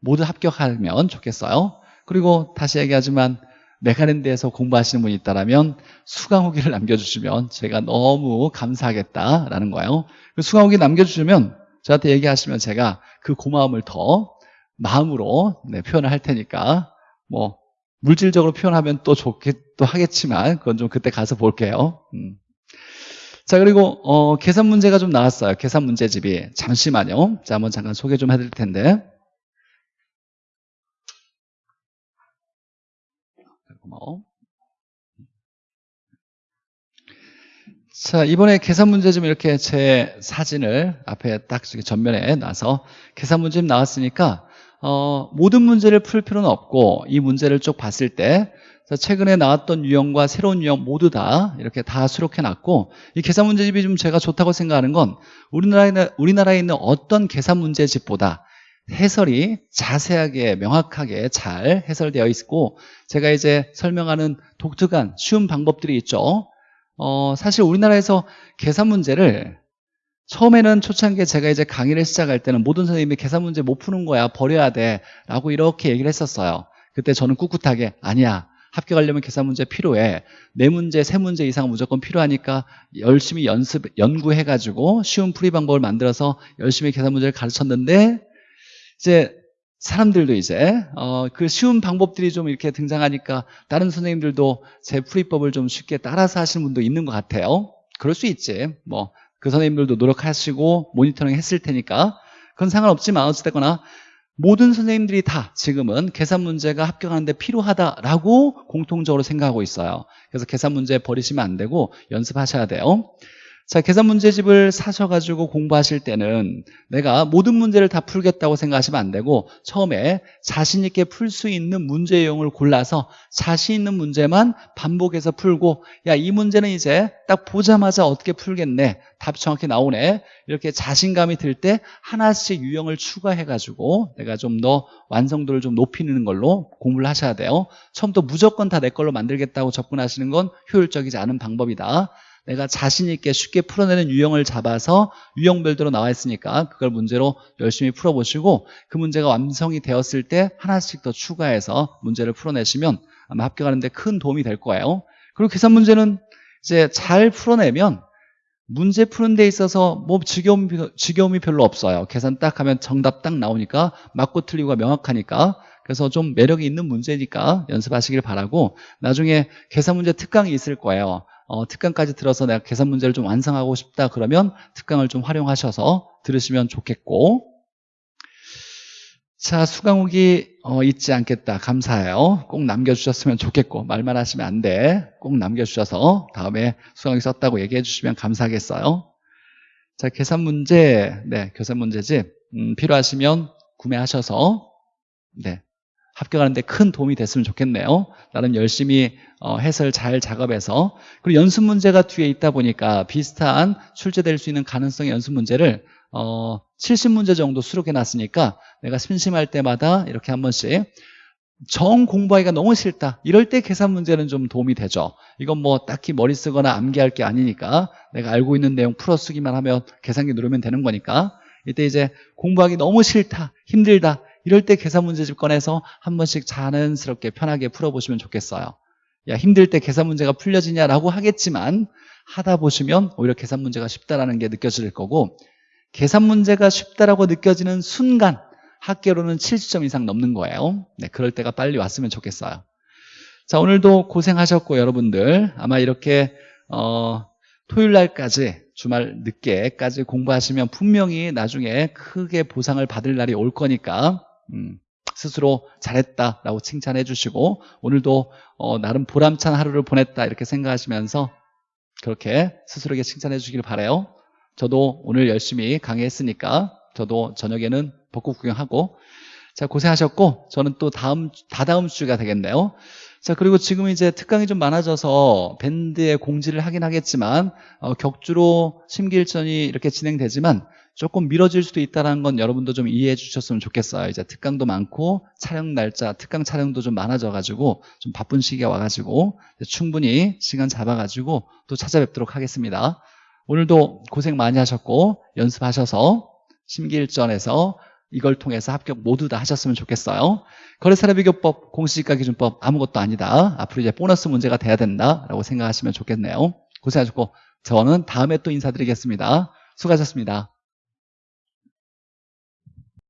모두 합격하면 좋겠어요 그리고 다시 얘기하지만 메가랜드에서 공부하시는 분이 있다면 수강 후기를 남겨주시면 제가 너무 감사하겠다라는 거예요 그 수강 후기 남겨주시면 저한테 얘기하시면 제가 그 고마움을 더 마음으로 네, 표현을 할 테니까 뭐 물질적으로 표현하면 또 좋겠도 하겠지만 그건 좀 그때 가서 볼게요. 음. 자 그리고 어, 계산 문제가 좀 나왔어요. 계산 문제집이 잠시만요. 자 한번 잠깐 소개 좀 해드릴 텐데. 고마워. 자 이번에 계산 문제 좀 이렇게 제 사진을 앞에 딱 전면에 놔서 계산 문제 나왔으니까 어, 모든 문제를 풀 필요는 없고 이 문제를 쭉 봤을 때 최근에 나왔던 유형과 새로운 유형 모두 다 이렇게 다 수록해 놨고 이 계산 문제집이 좀 제가 좋다고 생각하는 건 우리나라에, 우리나라에 있는 어떤 계산 문제집보다 해설이 자세하게 명확하게 잘 해설되어 있고 제가 이제 설명하는 독특한 쉬운 방법들이 있죠. 어, 사실 우리나라에서 계산 문제를 처음에는 초창기에 제가 이제 강의를 시작할 때는 모든 선생님이 계산 문제 못 푸는 거야 버려야 돼 라고 이렇게 얘기를 했었어요. 그때 저는 꿋꿋하게 아니야. 합격하려면 계산 문제 필요해. 네 문제, 세 문제 이상 무조건 필요하니까 열심히 연습, 연구해가지고 쉬운 풀이 방법을 만들어서 열심히 계산 문제를 가르쳤는데 이제 사람들도 이제 어, 그 쉬운 방법들이 좀 이렇게 등장하니까 다른 선생님들도 제 풀이법을 좀 쉽게 따라서 하시는 분도 있는 것 같아요. 그럴 수 있지. 뭐 그 선생님들도 노력하시고 모니터링 했을 테니까. 그건 상관없지만 어찌됐거나 모든 선생님들이 다 지금은 계산 문제가 합격하는데 필요하다라고 공통적으로 생각하고 있어요. 그래서 계산 문제 버리시면 안 되고 연습하셔야 돼요 자, 계산 문제집을 사셔가지고 공부하실 때는 내가 모든 문제를 다 풀겠다고 생각하시면 안 되고 처음에 자신 있게 풀 수 있는 문제 유형을 골라서 자신 있는 문제만 반복해서 풀고 야, 이 문제는 이제 딱 보자마자 어떻게 풀겠네. 답 정확히 나오네. 이렇게 자신감이 들 때 하나씩 유형을 추가해가지고 내가 좀 더 완성도를 좀 높이는 걸로 공부를 하셔야 돼요. 처음부터 무조건 다 내 걸로 만들겠다고 접근하시는 건 효율적이지 않은 방법이다. 내가 자신 있게 쉽게 풀어내는 유형을 잡아서 유형별대로 나와 있으니까 그걸 문제로 열심히 풀어보시고 그 문제가 완성이 되었을 때 하나씩 더 추가해서 문제를 풀어내시면 아마 합격하는 데 큰 도움이 될 거예요. 그리고 계산 문제는 이제 잘 풀어내면 문제 푸는 데 있어서 뭐 지겨움이, 지겨움이 별로 없어요. 계산 딱 하면 정답 딱 나오니까 맞고 틀리고가 명확하니까. 그래서 좀 매력이 있는 문제니까 연습하시길 바라고 나중에 계산 문제 특강이 있을 거예요 어, 특강까지 들어서 내가 계산 문제를 좀 완성하고 싶다 그러면 특강을 좀 활용하셔서 들으시면 좋겠고. 자 수강 후기 어, 잊지 않겠다. 감사해요. 꼭 남겨주셨으면 좋겠고. 말만 하시면 안 돼. 꼭 남겨주셔서 다음에 수강 후기 썼다고 얘기해 주시면 감사하겠어요. 자 계산 문제. 네 계산 문제집 음, 필요하시면 구매하셔서. 네 합격하는데 큰 도움이 됐으면 좋겠네요 나름 열심히 어, 해설 잘 작업해서 그리고 연습 문제가 뒤에 있다 보니까 비슷한 출제될 수 있는 가능성의 연습 문제를 어, 70문제 정도 수록해 놨으니까 내가 심심할 때마다 이렇게 한 번씩 정 공부하기가 너무 싫다. 이럴 때 계산 문제는 좀 도움이 되죠. 이건 뭐 딱히 머리 쓰거나 암기할 게 아니니까 내가 알고 있는 내용 풀어 쓰기만 하면 계산기 누르면 되는 거니까 이때 이제 공부하기 너무 싫다, 힘들다. 이럴 때 계산 문제집 꺼내서 한 번씩 자연스럽게 편하게 풀어보시면 좋겠어요. 야 힘들 때 계산 문제가 풀려지냐라고 하겠지만 하다 보시면 오히려 계산 문제가 쉽다라는 게 느껴질 거고 계산 문제가 쉽다라고 느껴지는 순간 학계로는 70점 이상 넘는 거예요. 네, 그럴 때가 빨리 왔으면 좋겠어요. 자, 오늘도 고생하셨고 여러분들 아마 이렇게 어, 토요일 날까지 주말 늦게까지 공부하시면 분명히 나중에 크게 보상을 받을 날이 올 거니까 음, 스스로 잘했다라고 칭찬해 주시고 오늘도 어, 나름 보람찬 하루를 보냈다 이렇게 생각하시면서 그렇게 스스로에게 칭찬해 주길 바래요. 저도 오늘 열심히 강의했으니까 저도 저녁에는 벚꽃 구경하고 자 고생하셨고 저는 또 다음 다다음 주가 되겠네요. 자 그리고 지금 이제 특강이 좀 많아져서 밴드의 공지를 하긴 하겠지만 어, 격주로 심기일전이 이렇게 진행되지만 조금 미뤄질 수도 있다는 건 여러분도 좀 이해해 주셨으면 좋겠어요. 이제 특강도 많고 촬영 날짜, 특강 촬영도 좀 많아져가지고 좀 바쁜 시기가 와가지고 충분히 시간 잡아가지고 또 찾아뵙도록 하겠습니다. 오늘도 고생 많이 하셨고 연습하셔서 심기일전에서 이걸 통해서 합격 모두 다 하셨으면 좋겠어요. 거래사례 비교법, 공시지가 기준법 아무것도 아니다. 앞으로 이제 보너스 문제가 돼야 된다라고 생각하시면 좋겠네요. 고생하셨고 저는 다음에 또 인사드리겠습니다. 수고하셨습니다.